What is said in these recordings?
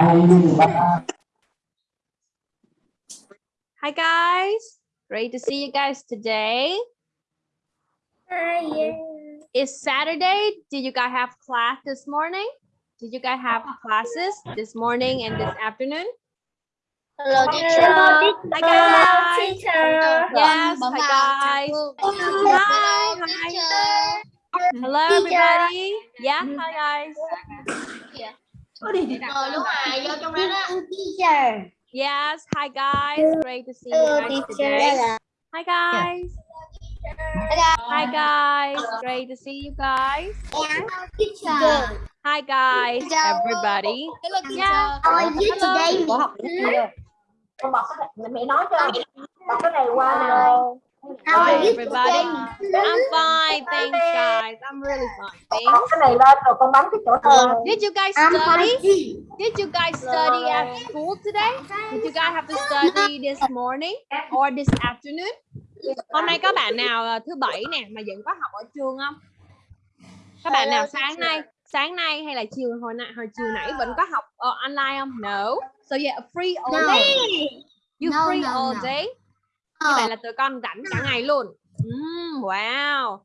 Hi guys, great to see you guys today. Hi. It's Saturday. Did you guys have class this morning? Did you guys have classes this morning and this afternoon? Hello, Hi Hello, guys. teacher. Yes, hi guys. Hi, hi. Hello everybody. Yeah, hi guys. Rồi lúc này vô trong đó đó. Teacher. Yes, hi guys. Great to see you guys today. Hi guys. Hi guys. Great to see you guys. Teacher. Hi guys, everybody. Hello Yeah. How are you today? Có. Con bật cái này, mẹ nói cho bật cái này qua nào. How are Hi you everybody. today? I'm fine, thanks guys. I'm really fine. Thanks. cái này lên rồi con bấm cái chỗ lên. Did you guys I'm study? fine. Did you guys study at school today? Did you guys have to study this morning or this afternoon? Hôm nay có bạn nào ờ, thứ bảy nè mà vẫn có học ở trường không? Các bạn nào sáng nay, sáng nay hay là chiều hồi nãy hồi chiều nãy vẫn có học ờ, online không? No. So yeah, free all day. You No, free no, all no. day? Như vậy là tụi con rảnh cả ngày luôn. Mm, wow.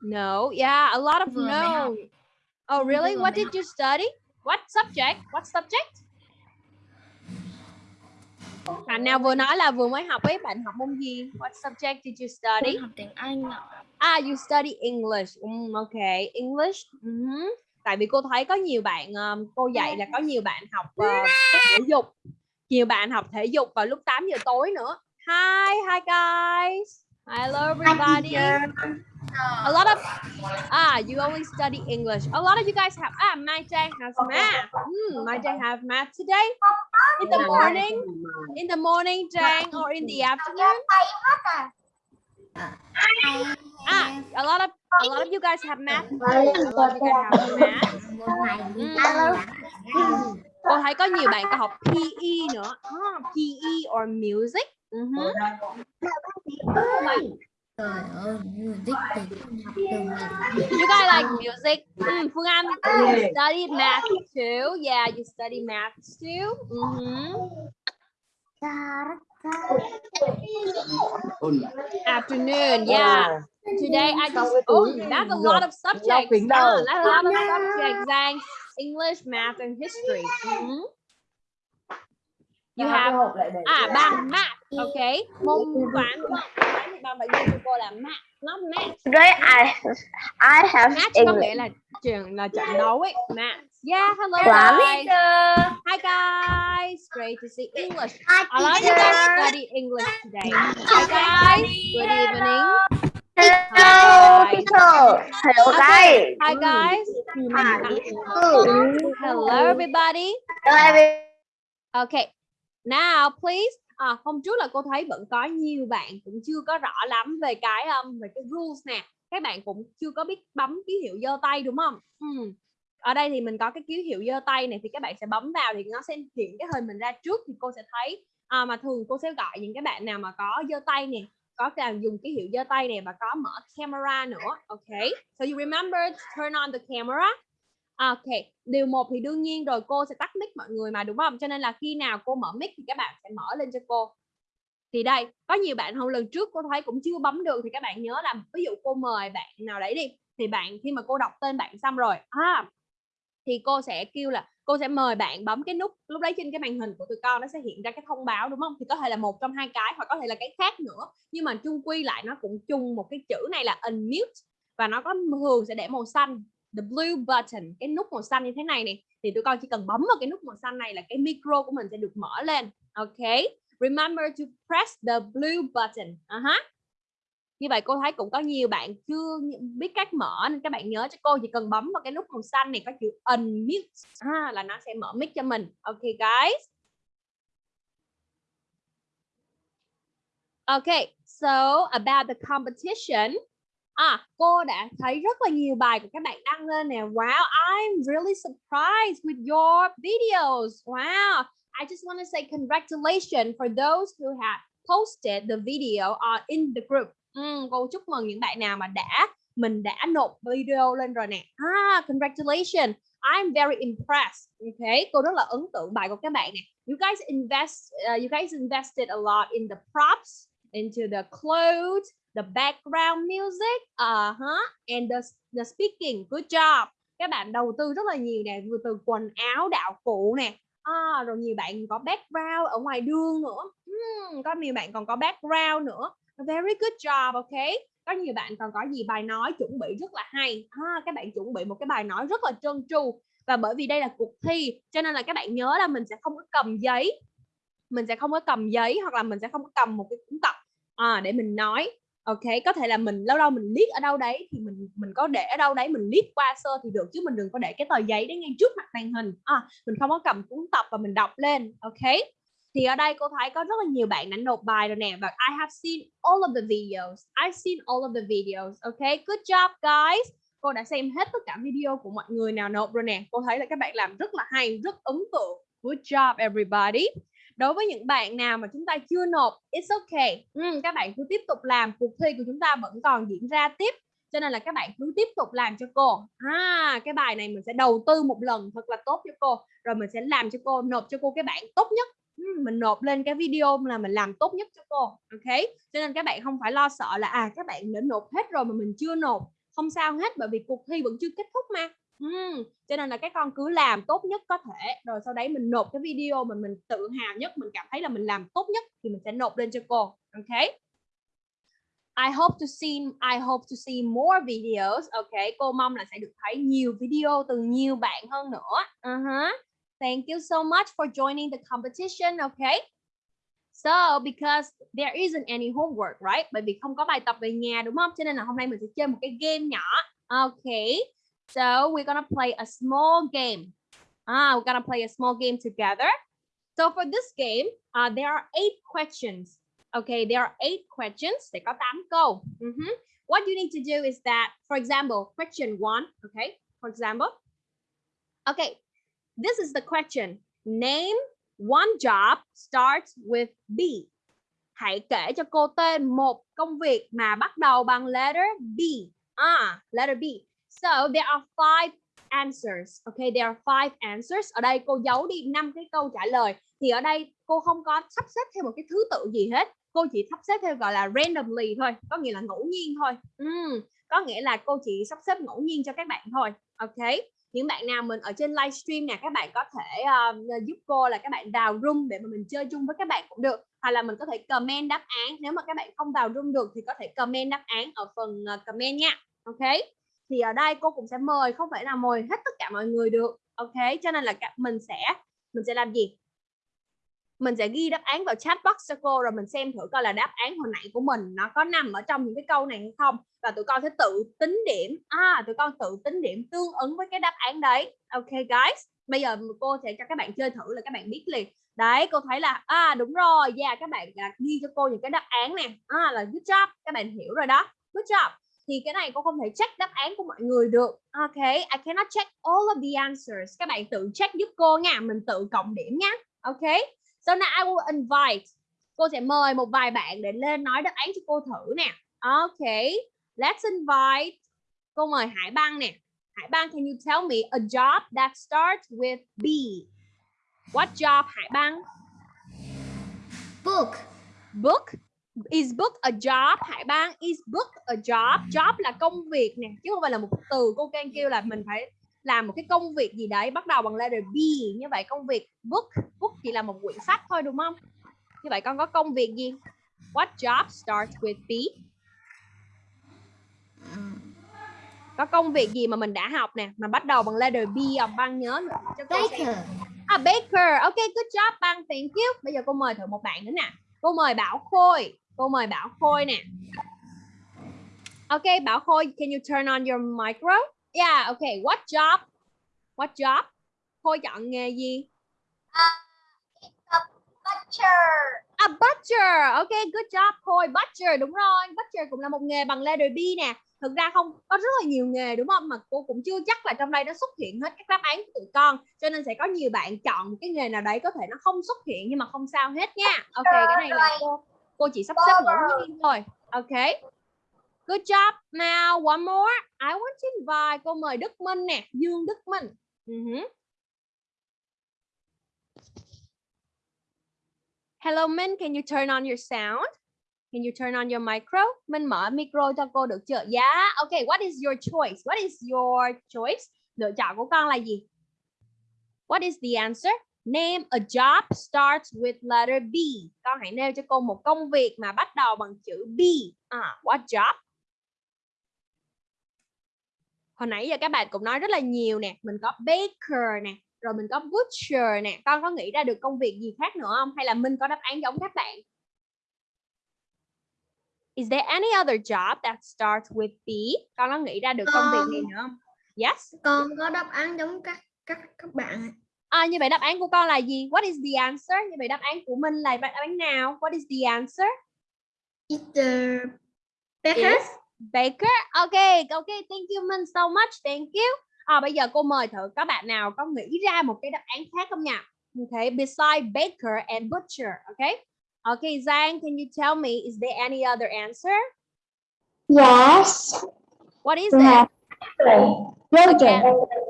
No, yeah, a lot of no. Oh, really? What did you study? What subject? What subject? Bạn nào vừa nói là vừa mới học ấy, bạn học môn gì? What subject did you study? Học tiếng Anh ạ. Ah, you study English. Um, okay, English. Mhm. Tại vì cô thấy có nhiều bạn um, cô dạy là có nhiều bạn học ờ, thể dục. Nhiều bạn học thể dục vào lúc 8 giờ tối nữa. Hi, hi guys. Hello everybody. A lot of ah, you only study English. A lot of you guys have ah, Mai Trang has math. Hmm, Mai Trang have math today. In the morning, in the morning, Trang, or in the afternoon. Ah, a lot of a lot of you guys have math. A lot of you guys have math. Một ngày đi Mm. Alo. Cô thấy có nhiều bạn có học PE nữa. Ah, PE or music. Mhm. Trời ơi, music thì con học ngày You guys like music? Mm, Phương Anh, you study math too. Yeah, you study math too. Mhm. Afternoon, yeah. Today I just oh, that's a lot of subjects. Ah, đâu? that's a lot of subjects. Thanks. English, math, and history. Mhm. You have à bằng math, okay. Môn toán đúng không? Toán thì bằng phải ghi cho cô là math, not math. Today I I have Match có English. nghĩa là trường là trận đấu ấy. Match. Yeah, hello Toán. guys. Hi guys. Great to see English. A lot of you guys study English today. Hi guys. Good evening. Hello, teacher. Hello, guys. Hi guys. Hello everybody. Hello, Okay. Now please. À, hôm trước là cô thấy vẫn có nhiều bạn cũng chưa có rõ lắm về cái um, về cái rules nè. Các bạn cũng chưa có biết bấm ký hiệu giơ tay đúng không? ừ. Ở đây thì mình có cái ký hiệu giơ tay này thì các bạn sẽ bấm vào thì nó sẽ hiện cái hình mình ra trước thì cô sẽ thấy à, mà thường cô sẽ gọi những cái bạn nào mà có giơ tay nè có làm dùng ký hiệu giơ tay này và có mở camera nữa ok so you remember to turn on the camera Ờ, ok điều một thì đương nhiên rồi cô sẽ tắt mic mọi người mà đúng không? Cho nên là khi nào cô mở mic thì các bạn sẽ mở lên cho cô. Thì đây có nhiều bạn hôm lần trước cô thấy cũng chưa bấm được thì các bạn nhớ là ví dụ cô mời bạn nào đấy đi thì bạn khi mà cô đọc tên bạn xong rồi à, thì cô sẽ kêu là cô sẽ mời bạn bấm cái nút lúc đấy trên cái màn hình của tụi con nó sẽ hiện ra cái thông báo đúng không? Thì có thể là một trong hai cái hoặc có thể là cái khác nữa. Nhưng mà chung quy lại nó cũng chung một cái chữ này là unmute và nó có thường sẽ để màu xanh the blue button cái nút màu xanh như thế này này thì tụi con chỉ cần bấm vào cái nút màu xanh này là cái micro của mình sẽ được mở lên. Ok? Remember to press the blue button. Uh-huh. như vậy cô thấy cũng có nhiều bạn chưa biết cách mở nên các bạn nhớ cho cô chỉ cần bấm vào cái nút màu xanh này có chữ unmute. À, là nó sẽ mở mic cho mình. Ok guys. Okay, so about the competition. À, cô đã thấy rất là nhiều bài của các bạn đăng lên nè. Wow, I'm really surprised with your videos. Wow, I just want to say congratulations for those who have posted the video uh, in the group. Ừ, cô chúc mừng những bạn nào mà đã mình đã nộp video lên rồi nè. Ah, congratulations. I'm very impressed. Okay, cô rất là ấn tượng bài của các bạn nè. You guys invest, uh, you guys invested a lot in the props, into the clothes, the background music, uh huh, and the the speaking. Good job. Các bạn đầu tư rất là nhiều nè, vừa từ quần áo, đạo cụ nè. À, rồi nhiều bạn có background ở ngoài đường nữa. Hmm, có nhiều bạn còn có background nữa. Very good job, okay? có nhiều bạn còn có gì bài nói chuẩn bị rất là hay à, các bạn chuẩn bị một cái bài nói rất là trơn tru và bởi vì đây là cuộc thi cho nên là các bạn nhớ là mình sẽ không có cầm giấy mình sẽ không có cầm giấy hoặc là mình sẽ không có cầm một cái cuốn tập à, để mình nói ok có thể là mình lâu lâu mình liếc ở đâu đấy thì mình mình có để ở đâu đấy mình liếc qua sơ thì được chứ mình đừng có để cái tờ giấy đấy ngay trước mặt màn hình. À, mình không có cầm cuốn tập và mình đọc lên ok? Thì ở đây cô thấy có rất là nhiều bạn đã nộp bài rồi nè và I have seen all of the videos. I've seen all of the videos OK, good job guys! Cô đã xem hết tất cả video của mọi người nào nộp rồi nè. Cô thấy là các bạn làm rất là hay rất ấn tượng. Good job everybody! Đối với những bạn nào mà chúng ta chưa nộp it's okay. Ừ, các bạn cứ tiếp tục làm cuộc thi của chúng ta vẫn còn diễn ra tiếp. Cho nên là các bạn cứ tiếp tục làm cho cô. À cái bài này mình sẽ đầu tư một lần thật là tốt cho cô. Rồi mình sẽ làm cho cô nộp cho cô cái bản tốt nhất. Ừ, mình nộp lên cái video là mình làm tốt nhất cho cô ok? Cho nên các bạn không phải lo sợ là à các bạn đã nộp hết rồi mà mình chưa nộp. Không sao hết bởi vì cuộc thi vẫn chưa kết thúc mà uhm, cho nên là các con cứ làm tốt nhất có thể rồi sau đấy mình nộp cái video mà mình tự hào nhất mình cảm thấy là mình làm tốt nhất thì mình sẽ nộp lên cho cô ok I hope to see I hope to see more videos. Ok, cô mong là sẽ được thấy nhiều video từ nhiều bạn hơn nữa. Uh -huh. Thank you so much for joining the competition, ok? So, because there isn't any homework, right? Bởi vì không có bài tập về nhà đúng không? Cho nên là hôm nay mình sẽ chơi một cái game nhỏ. ok? So, we're gonna play a small game. Ah, we're gonna play a small game together. So, for this game, uh, there are eight questions. Okay, there are eight questions. Sẽ có 8 câu. Uh -huh. What you need to do is that, for example, question one, okay? For example, okay, This is the question. Name one job starts with B. Hãy kể cho cô tên một công việc mà bắt đầu bằng letter B. Ah, letter B. So there are five answers. Okay, there are five answers. Ở đây cô giấu đi năm cái câu trả lời. Thì ở đây cô không có sắp xếp theo một cái thứ tự gì hết. Cô chỉ sắp xếp theo gọi là randomly thôi, có nghĩa là ngẫu nhiên thôi. Uhm, có nghĩa là cô chỉ sắp xếp ngẫu nhiên cho các bạn thôi. Okay những bạn nào mình ở trên livestream nè các bạn có thể uh, giúp cô là các bạn vào room để mà mình chơi chung với các bạn cũng được hoặc là mình có thể comment đáp án nếu mà các bạn không vào room được thì có thể comment đáp án ở phần uh, comment nha ok thì ở đây cô cũng sẽ mời không phải là mời hết tất cả mọi người được ok? Cho nên là mình sẽ mình sẽ làm gì? Mình sẽ ghi đáp án vào chat box cho cô rồi mình xem thử coi là đáp án hồi nãy của mình nó có nằm ở trong những cái câu này hay không? Và tụi con sẽ tự tính điểm à tụi con tự tính điểm tương ứng với cái đáp án đấy. Ok guys? Bây giờ cô sẽ cho các bạn chơi thử là các bạn biết liền. Đấy cô thấy là à đúng rồi yeah các bạn à, ghi cho cô những cái đáp án nè. À là good job các bạn hiểu rồi đó. Good job thì cái này cô không thể check đáp án của mọi người được ok I cannot check all of the answers các bạn tự check giúp cô nha mình tự cộng điểm nha ok So now I will invite. Cô sẽ mời một vài bạn để lên nói đáp án cho cô thử nè. Okay. Let's invite. Cô mời Hải Băng nè. Hải Băng, can you tell me a job that starts with B? What job, Hải Băng? Book. Book. Is book a job? Hải Băng, is book a job? Job là công việc nè, chứ không phải là một từ. Cô can kêu là mình phải làm một cái công việc gì đấy bắt đầu bằng letter B như vậy công việc. Book book chỉ là một quyển sách thôi đúng không? Như vậy con có công việc gì? What job starts with B? Có công việc gì mà mình đã học nè mà bắt đầu bằng letter B ông băng nhớ cho cô Baker. Xem. à Baker. Ok good job băng thank you. Bây giờ cô mời thử một bạn nữa nè. Cô mời Bảo Khôi cô mời Bảo Khôi nè ok Bảo Khôi can you turn on your micro Yeah, okay. What job? What job? Khôi chọn nghề gì? Uh, a butcher. A butcher. Okay, good job Khôi. Butcher đúng rồi. Butcher cũng là một nghề bằng letter B nè. Thực ra không có rất là nhiều nghề đúng không? Mà cô cũng chưa chắc là trong đây nó xuất hiện hết các đáp án của tụi con. Cho nên sẽ có nhiều bạn chọn cái nghề nào đấy có thể nó không xuất hiện nhưng mà không sao hết nha. Ok, cái này là cô cô chỉ sắp xếp ngẫu nhiên thôi. Ok. Good job. Now one more. I want to invite cô mời Đức Minh nè, Dương Đức Minh. Mhm. Hello Minh, can you turn on your sound? Can you turn on your micro? Minh mở micro cho cô được chưa? Yeah. Okay, what is your choice? What is your choice? Lựa chọn của con là gì? What is the answer? Name a job starts with letter B. Con hãy nêu cho cô một công việc mà bắt đầu bằng chữ B. À, what job? Hồi nãy giờ các bạn cũng nói rất là nhiều nè. Mình có baker nè. Rồi mình có butcher nè. Con có nghĩ ra được công việc gì khác nữa không? Hay là Minh có đáp án giống các bạn? Is there any other job that starts with B? Con có nghĩ ra được công việc gì nữa không? Yes. Con có đáp án giống các các các bạn. À, như vậy đáp án của con là gì? What is the answer? Như vậy đáp án của Minh là đáp án nào? What is the answer? It's uh, Baker. Baker. Okay, okay. Thank you Minh so much. Thank you. À, bây giờ cô mời thử các bạn nào có nghĩ ra một cái đáp án khác không nha? Okay, beside baker and butcher. Okay. Okay, Giang, can you tell me is there any other answer? Yes. What is We it? Roger.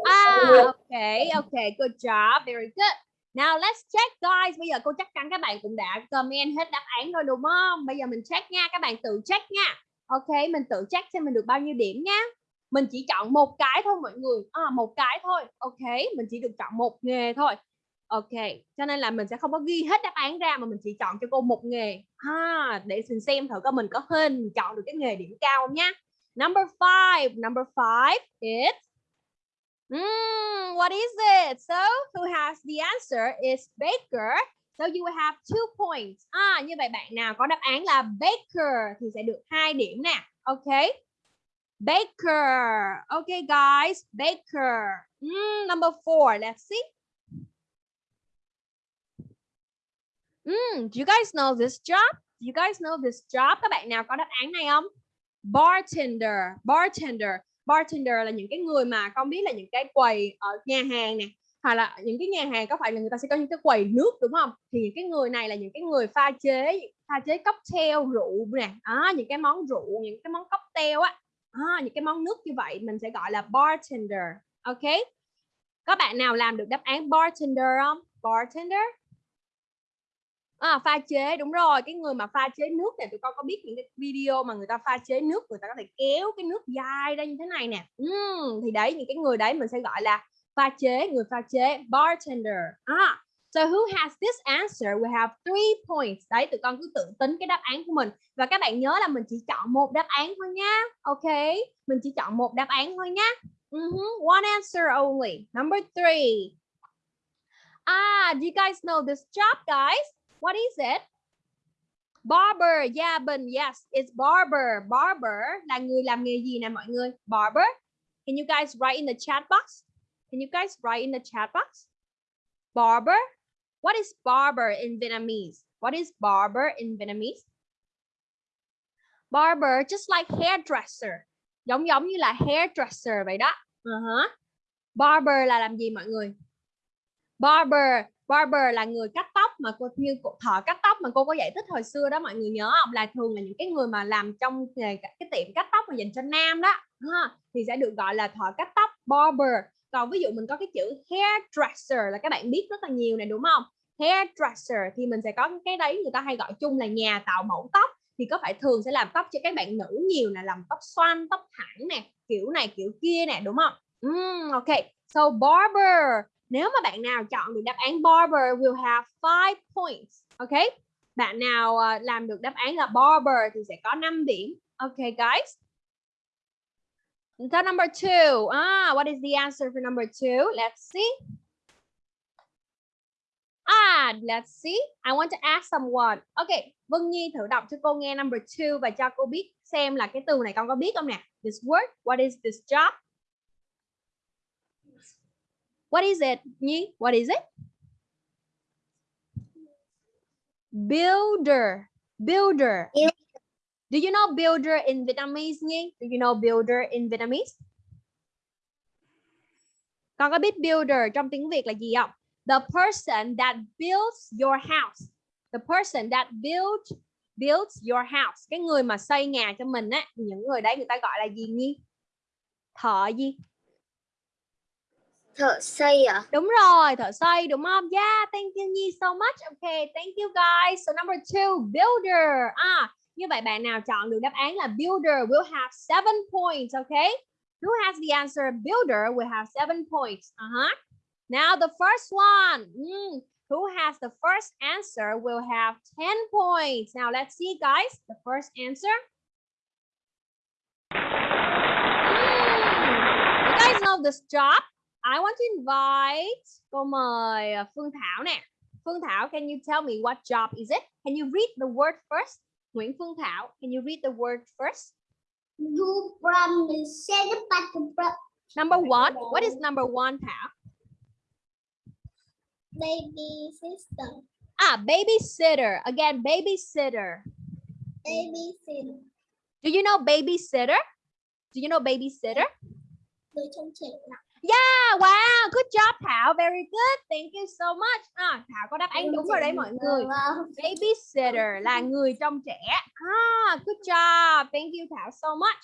Ah, okay, okay, good job, very good. Now let's check guys. Bây giờ cô chắc chắn các bạn cũng đã comment hết đáp án rồi đúng không? Bây giờ mình check nha, các bạn tự check nha. Ok, mình tự check xem mình được bao nhiêu điểm nha. Mình chỉ chọn một cái thôi mọi người. À, một cái thôi. Ok, mình chỉ được chọn một nghề thôi. Ok, cho nên là mình sẽ không có ghi hết đáp án ra mà mình chỉ chọn cho cô một nghề. Ha, để mình xem thử coi mình có hình chọn được cái nghề điểm cao không nhá. Number five, number five is Mm, what is it? So who has the answer is Baker. So you will have two points. À, như vậy bạn nào có đáp án là Baker thì sẽ được hai điểm nè. Ok. Baker. Okay, guys. Baker. Mm, number four. Let's see. Mm, do you guys know this job? Do you guys know this job? Các bạn nào có đáp án này không? Bartender. Bartender. Bartender là những cái người mà con biết là những cái quầy ở nhà hàng nè hoặc là những cái nhà hàng có phải là người ta sẽ có những cái quầy nước đúng không? Thì những cái người này là những cái người pha chế pha chế cocktail rượu nè. À, những cái món rượu những cái món cocktail á. À, những cái món nước như vậy mình sẽ gọi là bartender. Ok? Có bạn nào làm được đáp án bartender không? Bartender? À, pha chế đúng rồi cái người mà pha chế nước này tụi con có biết những cái video mà người ta pha chế nước người ta có thể kéo cái nước dai ra như thế này nè. Uhm, thì đấy những cái người đấy mình sẽ gọi là pha chế người pha chế bartender. À, so who has this answer? We have three points. Đấy tụi con cứ tự tính cái đáp án của mình. Và các bạn nhớ là mình chỉ chọn một đáp án thôi nhá ok mình chỉ chọn một đáp án thôi nhá uh-huh. Ừ one answer only. Number three. Ah do you guys know this job guys? What is it? Barber. Yeah, Bình. Yes, it's barber. Barber là người làm nghề gì nè mọi người? Barber. Can you guys write in the chat box? Can you guys write in the chat box? Barber. What is barber in Vietnamese? What is barber in Vietnamese? Barber just like hairdresser. Giống giống như là hairdresser vậy đó. Uh-huh. Barber là làm gì mọi người? Barber barber là người cắt tóc mà cô như thợ cắt tóc mà cô có giải thích hồi xưa đó mọi người nhớ không? Là thường là những cái người mà làm trong nghề cái tiệm cắt tóc mà dành cho nam đó ha, thì sẽ được gọi là thợ cắt tóc barber. Còn ví dụ mình có cái chữ hairdresser là các bạn biết rất là nhiều này đúng không? Hairdresser thì mình sẽ có cái đấy người ta hay gọi chung là nhà tạo mẫu tóc thì có phải thường sẽ làm tóc cho các bạn nữ nhiều là làm tóc xoăn tóc thẳng nè kiểu này kiểu kia nè đúng không? Mm, ok. So barber nếu mà bạn nào chọn được đáp án barber will have five points. Ok. Bạn nào ờ, làm được đáp án là barber thì sẽ có 5 điểm. Ok guys. So number two. Ah, what is the answer for number two? Let's see. Ah, let's see. I want to ask someone. Okay, Vân Nhi thử đọc cho cô nghe number two và cho cô biết xem là cái từ này con có biết không nè. This word, what is this job? What is it, Nhi? What is it? Builder. Builder. Do you know builder in Vietnamese, Nhi? Do you know builder in Vietnamese? Con có biết builder trong tiếng Việt là gì không? The person that builds your house. The person that builds builds your house. Cái người mà xây nhà cho mình á, những người đấy người ta gọi là gì Nhi? Thợ gì? Thợ xây à? Đúng rồi, thợ xây đúng không? Yeah, thank you Nhi so much. Okay, thank you guys. So number two, builder. À, như vậy bạn nào chọn được đáp án là builder will have seven points. Okay. Who has the answer? Builder will have seven points. Uh-huh. Now the first one. Mm, who has the first answer will have 10 points. Now let's see guys. The first answer. Mm, you guys know this job? I want to invite cô mời uh, Phương Thảo nè. Phương Thảo, can you tell me what job is it? Can you read the word first? Nguyễn Phương Thảo, can you read the word first? You from the center Number one, what is number one, Thảo? baby sister. Ah, babysitter. Again, babysitter. Baby sister. Do you know babysitter? Do you know babysitter? Yeah, wow, good job Thảo, very good. Thank you so much. À, Thảo có đáp án đúng rồi đấy mọi người. Babysitter là người trông trẻ. Ah, good job. Thank you Thảo so much.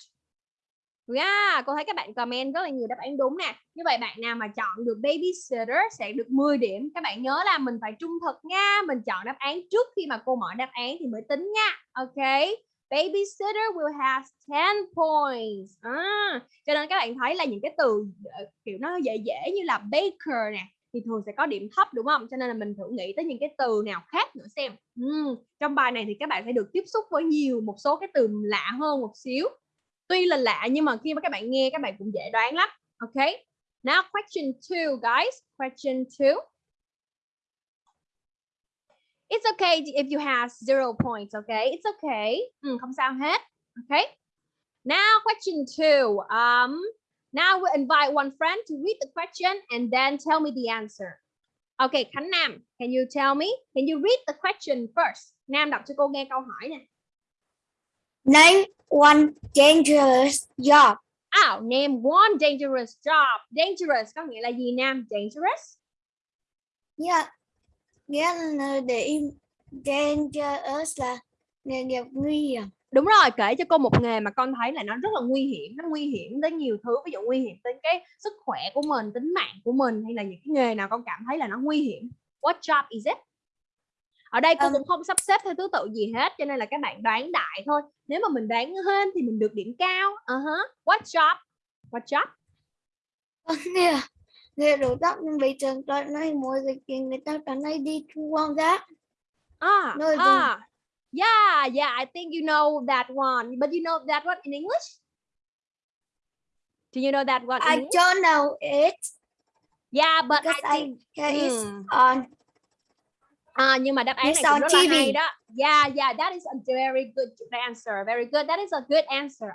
Yeah, cô thấy các bạn comment rất là nhiều đáp án đúng nè. Như vậy bạn nào mà chọn được babysitter sẽ được 10 điểm. Các bạn nhớ là mình phải trung thực nha. Mình chọn đáp án trước khi mà cô mở đáp án thì mới tính nha. Ok. Babysitter will have 10 points. À, cho nên các bạn thấy là những cái từ ờ, kiểu nó dễ dễ như là baker nè thì thường sẽ có điểm thấp đúng không? Cho nên là mình thử nghĩ tới những cái từ nào khác nữa xem. Ừ, trong bài này thì các bạn sẽ được tiếp xúc với nhiều một số cái từ lạ hơn một xíu. Tuy là lạ nhưng mà khi mà các bạn nghe các bạn cũng dễ đoán lắm. Ok. Now question 2 guys. Question 2. It's okay if you have zero points, okay? It's okay. Ừ, không sao hết. Okay. Now question two. Um, now we invite one friend to read the question and then tell me the answer. Okay, Khánh Nam, can you tell me? Can you read the question first? Nam đọc cho cô nghe câu hỏi nè. Name one dangerous job. Oh, name one dangerous job. Dangerous có nghĩa là gì Nam? Dangerous? Yeah. Nghĩa là để im dangerous là nghề nghiệp nguy hiểm. Đúng rồi, kể cho cô một nghề mà con thấy là nó rất là nguy hiểm, nó nguy hiểm tới nhiều thứ, ví dụ nguy hiểm tới cái sức khỏe của mình, tính mạng của mình hay là những cái nghề nào con cảm thấy là nó nguy hiểm. What job is it? Ở đây cô Um, cũng không sắp xếp theo thứ tự gì hết cho nên là các bạn đoán đại thôi. Nếu mà mình đoán hơn thì mình được điểm cao. Uh-huh. What job? What job? Có nghĩa là nghề đổ tóc nhưng bây giờ toàn này mùa dịch thì người ta toàn hay đi thu gom rác. Ah, No, I don't. ah. Yeah, yeah, I think you know that one. But you know that one in English? Do you know that one I English? don't know it Yeah, but because I I think hear it Hmm. on À, nhưng mà đáp án It's này cũng rất là TV. hay đó. Yeah, yeah, that is a very good answer. Very good. That is a good answer.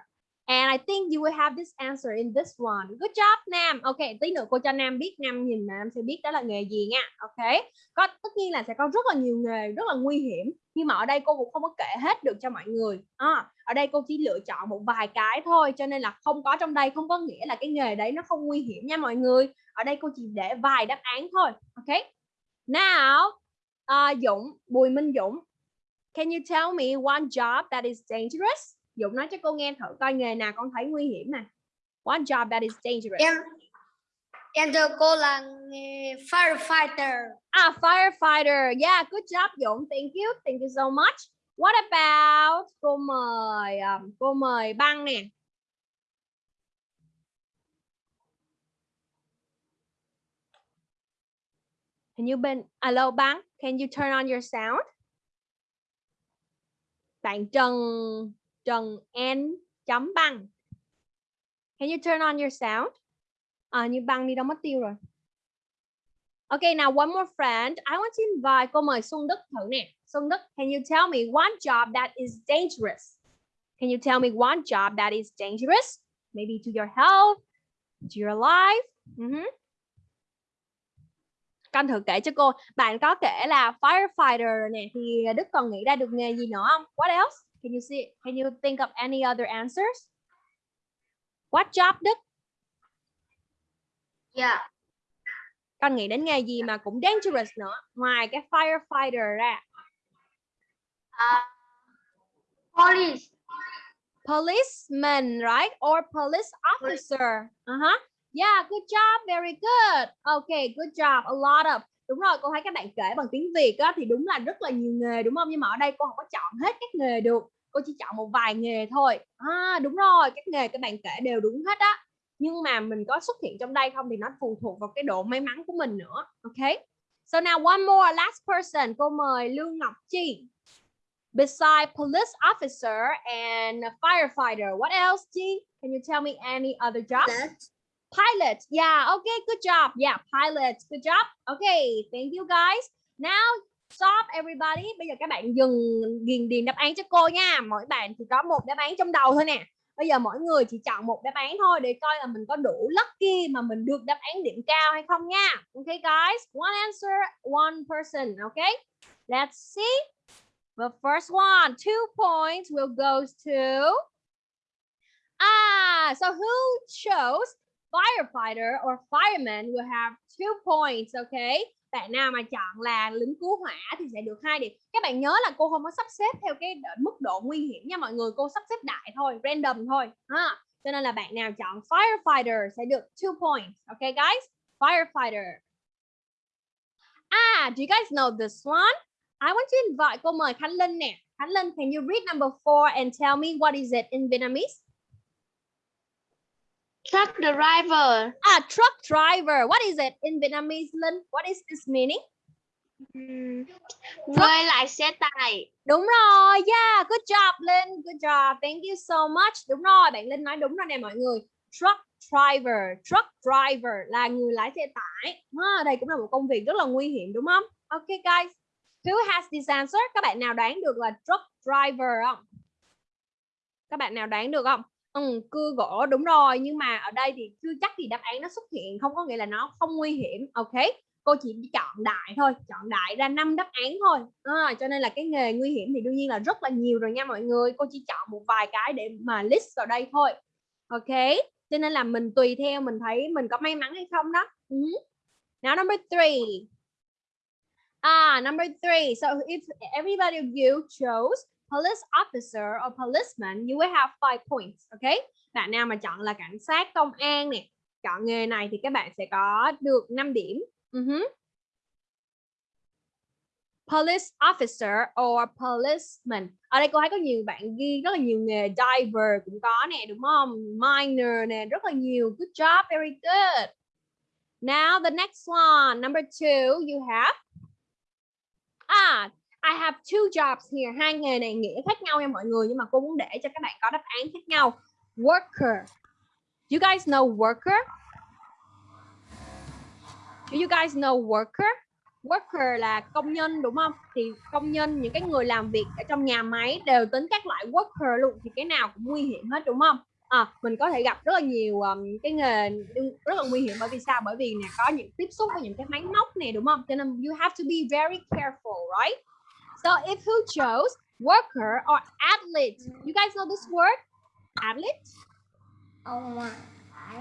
And I think you will have this answer in this one. Good job, Nam. Ok, tí nữa cô cho Nam biết, Nam nhìn mà Nam sẽ biết đó là nghề gì nha. Ok. Có tất nhiên là sẽ có rất là nhiều nghề rất là nguy hiểm, nhưng mà ở đây cô cũng không có kể hết được cho mọi người. À, ở đây cô chỉ lựa chọn một vài cái thôi, cho nên là không có trong đây không có nghĩa là cái nghề đấy nó không nguy hiểm nha mọi người. Ở đây cô chỉ để vài đáp án thôi. Ok. Now, uh, à, Dũng, Bùi Minh Dũng, can you tell me one job that is dangerous? Dũng nói cho cô nghe thử coi nghề nào con thấy nguy hiểm nè. One job that is dangerous. em em thưa cô là nghề firefighter. Ah, firefighter. Yeah, good job Dũng. Thank you. Thank you so much. What about cô mời um, cô mời băng nè. Can you bên Hello băng, can you turn on your sound? Bạn Trần Trần N chấm băng. Can you turn on your sound? À, như băng đi đâu mất tiêu rồi. Okay, now one more friend. I want to invite cô mời Xuân Đức thử nè. Xuân Đức, can you tell me one job that is dangerous? Can you tell me one job that is dangerous? Maybe to your health, to your life. Hmm. Con thử kể cho cô. Bạn có kể là firefighter nè thì Đức còn nghĩ ra được nghề gì nữa không? What else? Can you see? Can you think of any other answers? What job Đức? Yeah. Con nghĩ đến nghề gì mà cũng dangerous nữa ngoài cái firefighter ra? Uh, police. policeman, right? Or police officer. Uh-huh. Yeah, good job, very good. Okay, good job. A lot of. Đúng rồi, cô thấy các bạn kể bằng tiếng Việt á, thì đúng là rất là nhiều nghề đúng không? Nhưng mà ở đây cô không có chọn hết các nghề được. Cô chỉ chọn một vài nghề thôi. À, đúng rồi, các nghề các bạn kể đều đúng hết á. Nhưng mà mình có xuất hiện trong đây không thì nó phụ thuộc vào cái độ may mắn của mình nữa. Okay. So now one more last person. Cô mời Lương Ngọc Chi. Beside police officer and firefighter, what else, Chi? Can you tell me any other job? Pilot. Yeah, okay, good job. Yeah, pilot. Good job. Okay, thank you guys. Now stop everybody. Bây giờ các bạn dừng điền điền đáp án cho cô nha. Mỗi bạn chỉ có một đáp án trong đầu thôi nè. Bây giờ mỗi người chỉ chọn một đáp án thôi để coi là mình có đủ lucky mà mình được đáp án điểm cao hay không nha. Okay guys, one answer, one person, okay? Let's see. The first one, two points will go to Ah, so who chose firefighter or fireman will have two points, okay? Bạn nào mà chọn là lính cứu hỏa thì sẽ được hai điểm. Các bạn nhớ là cô không có sắp xếp theo cái mức độ nguy hiểm nha mọi người, cô sắp xếp đại thôi, random thôi. Ha. Cho nên là bạn nào chọn firefighter sẽ được two points, okay guys? Firefighter. Ah, do you guys know this one? I want to invite cô mời Khánh Linh nè. Khánh Linh, can you read number four and tell me what is it in Vietnamese? Truck driver. Ah, truck driver. What is it in Vietnamese, Linh? What is this meaning? Người lái xe tải. Đúng rồi, yeah, good job Linh, good job, thank you so much. Đúng rồi, bạn Linh nói đúng rồi nè mọi người. Truck driver, truck driver là người lái xe tải. À, đây cũng là một công việc rất là nguy hiểm đúng không? Okay guys, who has this answer? Các bạn nào đoán được là truck driver không? Các bạn nào đoán được không? Ừ, cưa gỗ đúng rồi nhưng mà ở đây thì chưa chắc thì đáp án nó xuất hiện không có nghĩa là nó không nguy hiểm ok? Cô chỉ chọn đại thôi chọn đại ra năm đáp án thôi. À, cho nên là cái nghề nguy hiểm thì đương nhiên là rất là nhiều rồi nha mọi người. Cô chỉ chọn một vài cái để mà list vào đây thôi ok? Cho nên là mình tùy theo mình thấy mình có may mắn hay không đó. Uh -huh. now number three. Ah number three. So if everybody of you chose police officer or policeman, you will have five points, okay? Bạn nào mà chọn là cảnh sát công an nè, chọn nghề này thì các bạn sẽ có được 5 điểm. Ừ uh -huh. police officer or policeman. Ở đây cô thấy có nhiều bạn ghi rất là nhiều nghề diver cũng có nè, đúng không? Miner nè, rất là nhiều. Good job, very good. Now the next one, number two, you have ah I have two jobs here. Hai nghề này nghĩa khác nhau nha mọi người nhưng mà cô muốn để cho các bạn có đáp án khác nhau. Worker. You guys know worker? Do you guys know worker? Worker là công nhân đúng không? Thì công nhân những cái người làm việc ở trong nhà máy đều tính các loại worker luôn thì cái nào cũng nguy hiểm hết đúng không? À, mình có thể gặp rất là nhiều um, cái nghề rất là nguy hiểm bởi vì sao? Bởi vì nè có những tiếp xúc với những cái máy móc này đúng không? Cho nên you have to be very careful, right? So if who chose worker or athlete, you guys know this word? Athlete?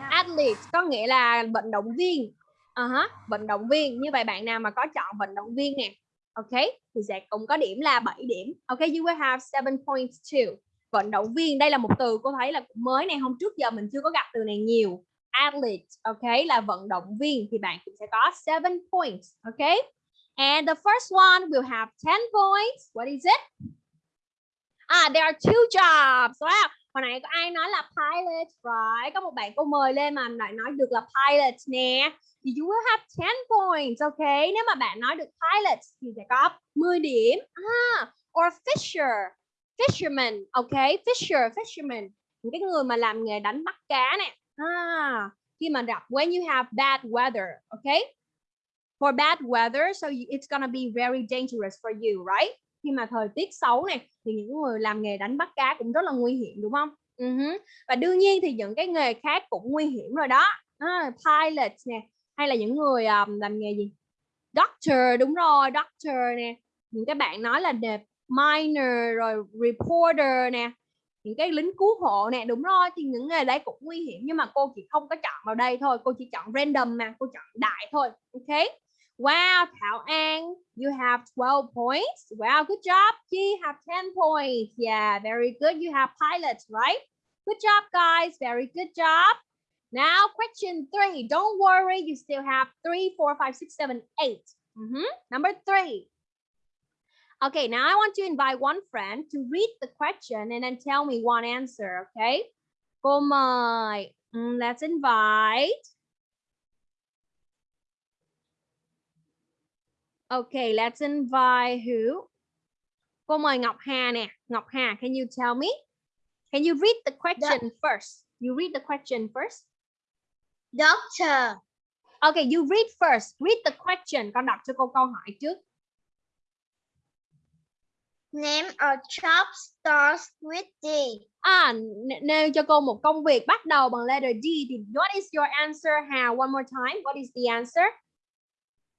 Athlete có nghĩa là vận động viên. Uh -huh, vận động viên. Như vậy bạn nào mà có chọn vận động viên nè. Ok, thì sẽ cũng có điểm là 7 điểm. Ok, you will have 7 points too. Vận động viên, đây là một từ cô thấy là cũng mới này, hôm trước giờ mình chưa có gặp từ này nhiều. Athlete, ok, là vận động viên thì bạn cũng sẽ có 7 points. Ok. And the first one will have 10 points. What is it? Ah, there are two jobs. Wow. Hồi nãy có ai nói là pilot, right? Có một bạn cô mời lên mà lại nói được là pilot nè. Thì you will have 10 points, okay? Nếu mà bạn nói được pilot thì sẽ có 10 điểm. Ah, or fisher, fisherman, okay? Fisher, fisherman. Những cái người mà làm nghề đánh bắt cá nè. Ah, khi mà gặp when you have bad weather, okay? For bad weather so it's gonna be very dangerous for you right? Khi mà thời tiết xấu này thì những người làm nghề đánh bắt cá cũng rất là nguy hiểm đúng không? Ừ uh -huh. và đương nhiên thì những cái nghề khác cũng nguy hiểm rồi đó. À, pilot nè hay là những người um, làm nghề gì? Doctor đúng rồi doctor nè. Những cái bạn nói là đẹp, miner rồi reporter nè. Những cái lính cứu hộ nè đúng rồi thì những nghề đấy cũng nguy hiểm nhưng mà cô chỉ không có chọn vào đây thôi. Cô chỉ chọn random mà cô chọn đại thôi ok? Wow, Thảo An, you have 12 points. Wow, good job. Chi have 10 points. Yeah, very good. You have pilots, right? Good job, guys. Very good job. Now question three. Don't worry, you still have three, four, five, six, seven, eight. Mm -hmm. Number three. Okay, now I want to invite one friend to read the question and then tell me one answer, okay? Cô mời. Mm, let's invite. Okay, let's invite who? Cô mời Ngọc Hà nè. Ngọc Hà, can you tell me? Can you read the question first? You read the question first. Doctor. Okay, you read first. Read the question. Con đọc cho cô câu hỏi trước. Name a job starts with D. À, nêu cho cô một công việc bắt đầu bằng letter D thì what is your answer Hà? One more time. What is the answer?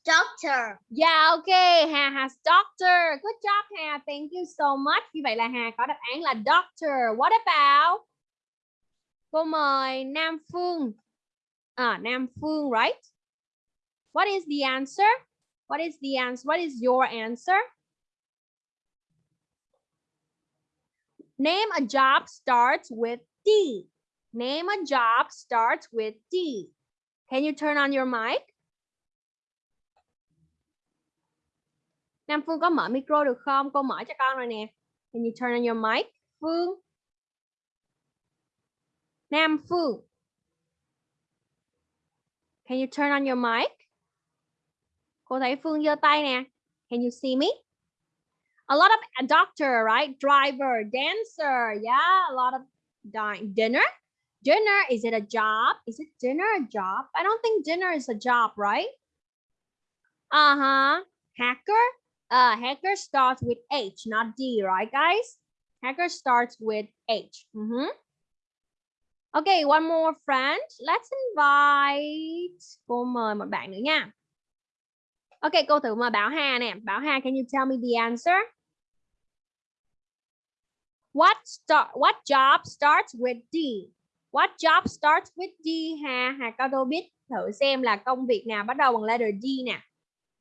Doctor. Yeah, okay. Hà has doctor. Good job Hà. Thank you so much. Như vậy là Hà có đáp án là doctor. What about? Cô mời Nam Phương. À, Nam Phương, right? What is the answer? What is the answer? What is your answer? Name a job starts with D. Name a job starts with D. Can you turn on your mic? Nam Phương có mở micro được không? Cô mở cho con rồi nè. Can you turn on your mic? Phương. Nam Phương. Can you turn on your mic? Cô thấy Phương giơ tay nè. Can you see me? A lot of a doctor, right? Driver, dancer, yeah, a lot of dinner. Dinner, is it a job? Is it dinner a job? I don't think dinner is a job, right? Uh-huh. Hacker, uh, hacker starts with H, not D, right, guys? Hacker starts with H. Mhm. Okay, one more friend. Let's invite. Cô mời một bạn nữa nha. Okay, cô thử mời Bảo Hà nè. Bảo Hà, can you tell me the answer? What start? What job starts with D? What job starts with D? Hà, Hà có đâu biết thử xem là công việc nào bắt đầu bằng letter D nè.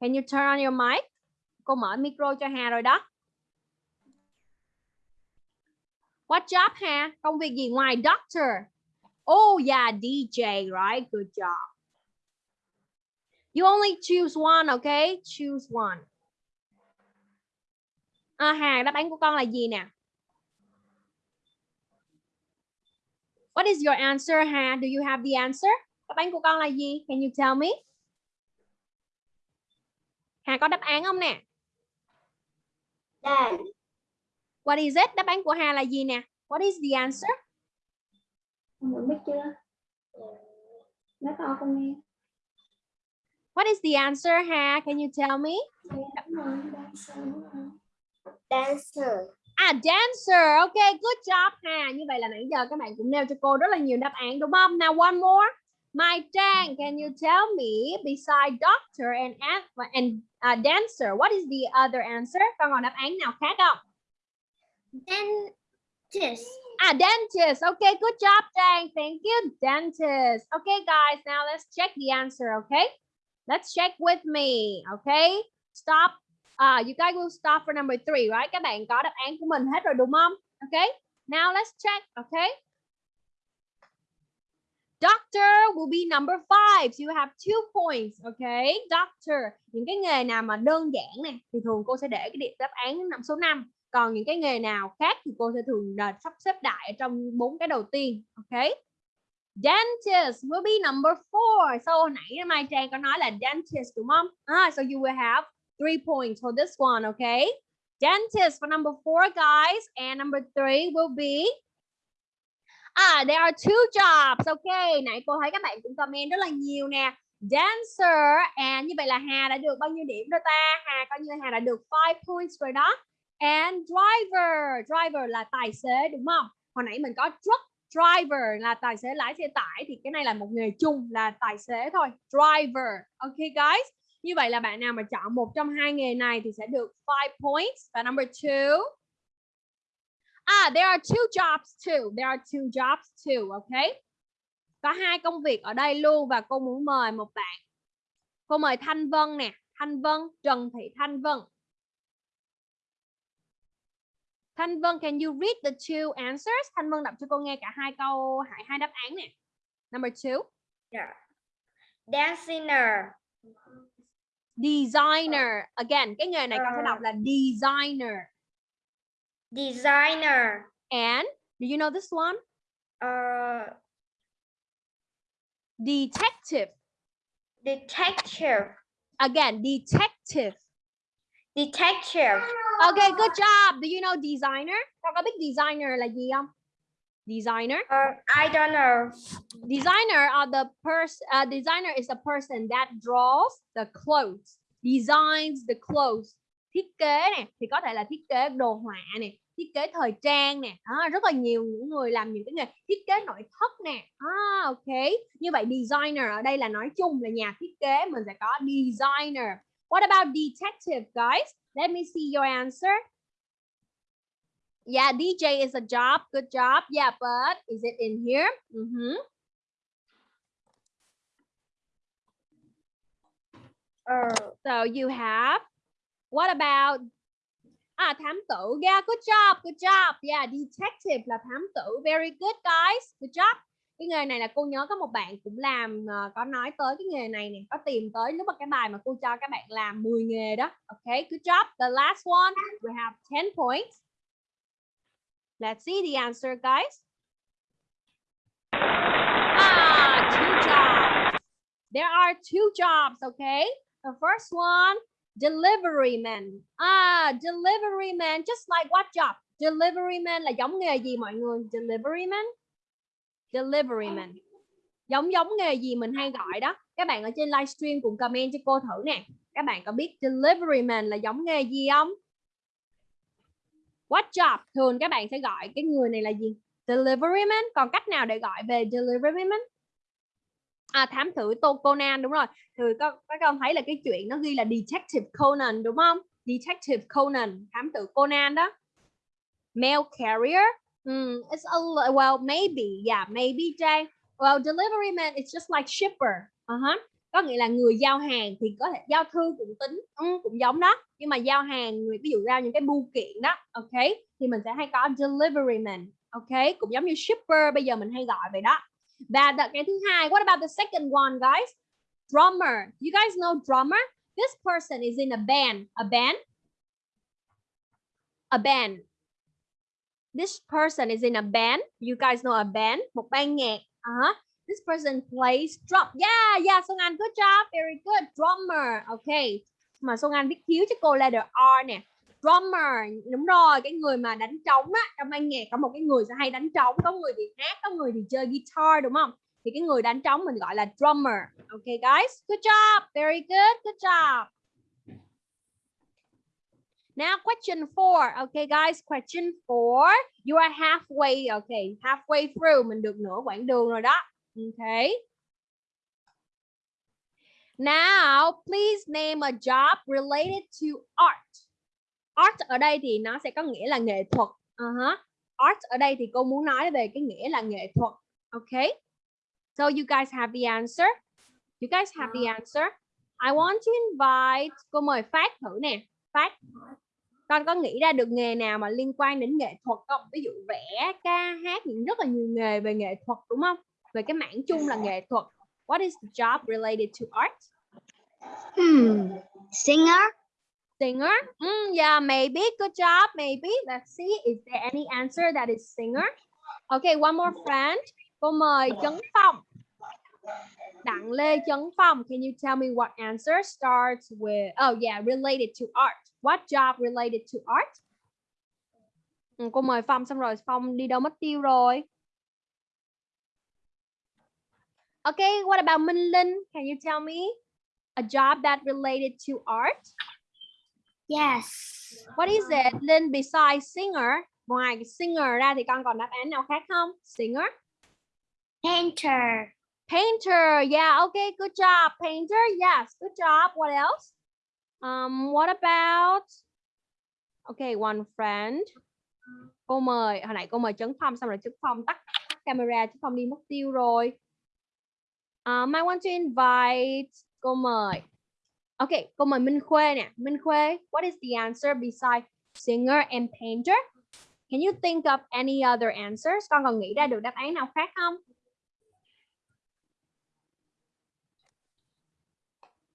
Can you turn on your mic? Cô mở micro cho Hà rồi đó. What job Hà? Công việc gì ngoài doctor? Oh yeah, DJ, right? Good job. You only choose one, okay? Choose one. À, Hà, đáp án của con là gì nè? What is your answer, Hà? Do you have the answer? Đáp án của con là gì? Can you tell me? Hà có đáp án không nè? Dance. What is it? Đáp án của Hà là gì nè? What is the answer? Không biết chưa? Nói to con nghe. What is the answer, Hà? Can you tell me? Dancer. À, dancer. Okay, good job, Hà. Như vậy là nãy giờ các bạn cũng nêu cho cô rất là nhiều đáp án đúng không? Now one more. Mai Trang, can you tell me beside doctor and an- and uh, dancer, what is the other answer? Con còn đáp án nào khác không? Dentist. Ah, dentist. Okay, good job, Trang. Thank you, dentist. Okay, guys, now let's check the answer, okay? Let's check with me, okay? Stop. Uh, you guys will stop for number three, right? Các bạn có đáp án của mình hết rồi đúng không? Okay, now let's check, okay? Doctor will be number five. So you have two points, okay? Doctor. Những cái nghề nào mà đơn giản này thì thường cô sẽ để cái điểm đáp án năm số 5 còn những cái nghề nào khác thì cô sẽ thường là sắp xếp đại ở trong bốn cái đầu tiên okay? dentist will be number four so hồi nãy Mai Trang có nói là dentist đúng không ah, so you will have three points for this one okay dentist for number four guys and number three will be Ah, there are two jobs. Okay, nãy cô thấy các bạn cũng comment rất là nhiều nè. Dancer and như vậy là Hà đã được bao nhiêu điểm rồi ta? Hà coi như Hà đã được 5 points rồi đó and driver driver là tài xế đúng không hồi nãy mình có truck driver là tài xế lái xe tải thì cái này là một nghề chung là tài xế thôi driver ok guys như vậy là bạn nào mà chọn một trong hai nghề này thì sẽ được 5 points và number two ah there are two jobs too there are two jobs too ok có hai công việc ở đây luôn và cô muốn mời một bạn cô mời Thanh Vân nè Thanh Vân Trần Thị Thanh Vân Thanh Vân, can you read the two answers? Thanh Vân đọc cho cô nghe cả hai câu, hai, hai đáp án nè. Number two, Dancer. designer. Again, cái nghề này con sẽ Ờ. đọc là designer. Designer. And do you know this one? Uh, Detective. detective. Again, detective. Detective. Okay, good job. Do you know designer? Con có biết designer là gì không? Designer. Uh, I don't know. Designer are the person. Uh, designer is the person that draws the clothes, designs the clothes. Thiết kế nè, thì có thể là thiết kế đồ họa nè, thiết kế thời trang nè. À, rất là nhiều những người làm những cái nghề thiết kế nội thất nè. À, ok. Như vậy designer ở đây là nói chung là nhà thiết kế mình sẽ có designer. What about detective, guys? Let me see your answer. Yeah, DJ is a job. Good job. Yeah, but is it in here? Mhm. Uh, So you have. What about? À, thám tử. Yeah, good job. Good job. Yeah, detective là thám tử. Very good, guys. Good job. Cái nghề này là cô nhớ có một bạn cũng làm uh, có nói tới cái nghề này nè, có tìm tới lúc mà cái bài mà cô cho các bạn làm 10 nghề đó. Okay, good job. The last one, we have 10 points. Let's see the answer, guys. Ah, two jobs. There are two jobs, okay? The first one, delivery man. Ah, delivery man, just like what job? Delivery man là giống nghề gì mọi người? Delivery man? Delivery man. Giống giống nghề gì mình hay gọi đó. Các bạn ở trên livestream cùng comment cho cô thử nè. Các bạn có biết delivery man là giống nghề gì không? What job? Thường các bạn sẽ gọi cái người này là gì? Delivery man. Còn cách nào để gọi về delivery man? À, thám tử Tô Conan đúng rồi. Thì các, các con thấy là cái chuyện nó ghi là Detective Conan đúng không? Detective Conan, thám tử Conan đó. Mail carrier. Mm, it's a well maybe, yeah, maybe Jay. Well, delivery man it's just like shipper. Uh-huh. Có nghĩa là người giao hàng thì có thể giao thư cũng tính, ừ, cũng giống đó. Nhưng mà giao hàng, người- ví dụ giao những cái bưu kiện đó, ok, thì mình sẽ hay có delivery man, ok, cũng giống như shipper bây giờ mình hay gọi vậy đó. Và cái thứ hai, what about the second one, guys? Drummer. You guys know drummer? This person is in a band. A band? A band. This person is in a band. You guys know a band? Một ban nhạc. Uh-huh. This person plays drum. Yeah, yeah, Song Anh, good job. Very good. Drummer. Okay. Mà Song Anh viết thiếu cho cô letter R nè. Drummer. Đúng rồi, cái người mà đánh trống á. Trong ban nhạc có một cái người sẽ hay đánh trống. Có người thì hát, có người thì chơi guitar đúng không? Thì cái người đánh trống mình gọi là drummer. Okay, guys. Good job. Very good. Good job. Now question four. Okay, guys. Question four. You are halfway. Okay, halfway through. Mình được nửa quãng đường rồi đó. Okay. Now, please name a job related to art. Art ở đây thì nó sẽ có nghĩa là nghệ thuật. Uh-huh. Art ở đây thì cô muốn nói về cái nghĩa là nghệ thuật. Okay. So you guys have the answer. You guys have the answer. I want to invite. Cô mời Phát thử nè. Phát. Con có nghĩ ra được nghề nào mà liên quan đến nghệ thuật không? Ví dụ vẽ, ca, hát, những rất là nhiều nghề về nghệ thuật đúng không? Về cái mảng chung là nghệ thuật. What is the job related to art? Hmm. Singer? Singer? Mm, yeah, maybe. Good job. Maybe. Let's see. Is there any answer that is singer? Okay, one more friend. Cô mời Trấn Phong. Đặng Lê Trấn Phong. Can you tell me what answer starts with? Oh yeah, related to art. What job related to art? Ừ, cô mời Phong xong rồi Phong đi đâu mất tiêu rồi. Okay, what about Minh Linh? Can you tell me a job that related to art? Yes. What is it? Linh besides singer. Ngoài singer ra thì con còn đáp án nào khác không? Singer. Painter. Painter. Yeah, okay, good job. Painter. Yes, good job. What else? Um, what about? Okay, one friend. Cô mời, hồi nãy cô mời Trấn Phong xong rồi Trấn Phong tắt, tắt camera, Trấn Phong đi mất tiêu rồi. Um, I want to invite cô mời. Ok, câu mời Minh Khuê nè. Minh Khuê, what is the answer besides singer and painter? Can you think of any other answers? Con còn nghĩ ra được đáp án nào khác không?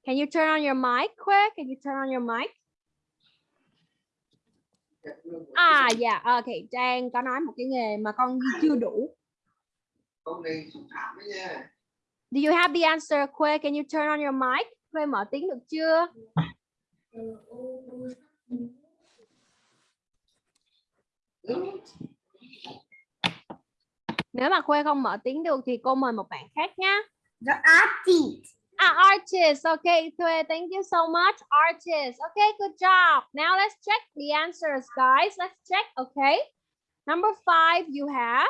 Can you turn on your mic, Khuê? Can you turn on your mic? À, dạ, yeah. ok. Trang có nói một cái nghề mà con chưa đủ. Con này nha. Do you have the answer, Khuê? Can you turn on your mic? Khuê mở tiếng được chưa? Nếu mà Khuê không mở tiếng được thì cô mời một bạn khác nhá. The artist. Ah, artist. Okay, Thuê, thank you so much. Artist. Okay, good job. Now let's check the answers, guys. Let's check, okay? Number five, you have.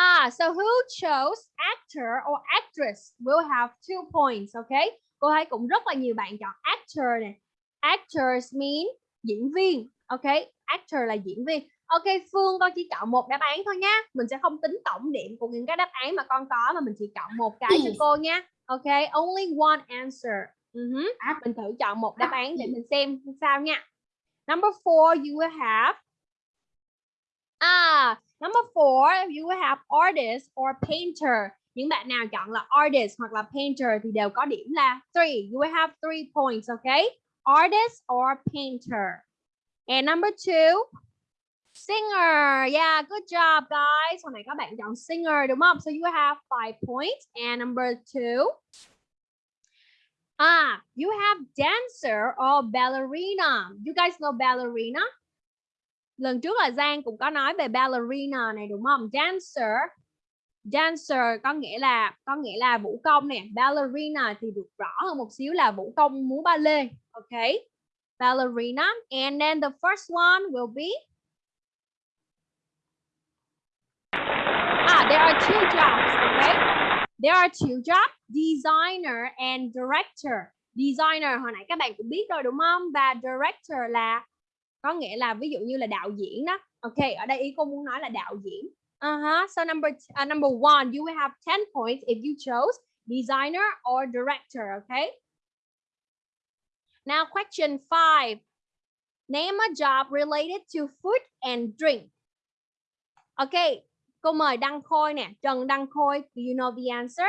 Ah, so who chose actor or actress will have two points, okay? Cô thấy cũng rất là nhiều bạn chọn actor này. Actors mean diễn viên, okay? Actor là diễn viên. Ok, Phương con chỉ chọn một đáp án thôi nhá. Mình sẽ không tính tổng điểm của những cái đáp án mà con có mà mình chỉ chọn một cái cho cô nha. Ok, only one answer. Uh -huh. Mình thử chọn một đáp án để mình xem sao nha. Number four, you will have. Ah, number four, you will have artist or painter. Những bạn nào chọn là artist hoặc là painter thì đều có điểm là three. You will have three points, okay? Artist or painter. And number two, Singer. Yeah, good job, guys. Hôm nay các bạn chọn singer đúng không? So you have five points. And number two. Ah, you have dancer or ballerina. You guys know ballerina? Lần trước là Giang cũng có nói về ballerina này đúng không? Dancer. Dancer có nghĩa là có nghĩa là vũ công nè. Ballerina thì được rõ hơn một xíu là vũ công múa ba lê. Okay. Ballerina. And then the first one will be Ah, there are two jobs, okay? There are two jobs, designer and director. Designer hồi nãy các bạn cũng biết rồi đúng không? Và director là có nghĩa là ví dụ như là đạo diễn đó. Ok, ở đây ý cô muốn nói là đạo diễn. Uh -huh. So number uh, number one, you will have 10 points if you chose designer or director, okay? Now question five. Name a job related to food and drink. Okay, Cô mời Đăng Khôi nè, Trần Đăng Khôi. Do you know the answer?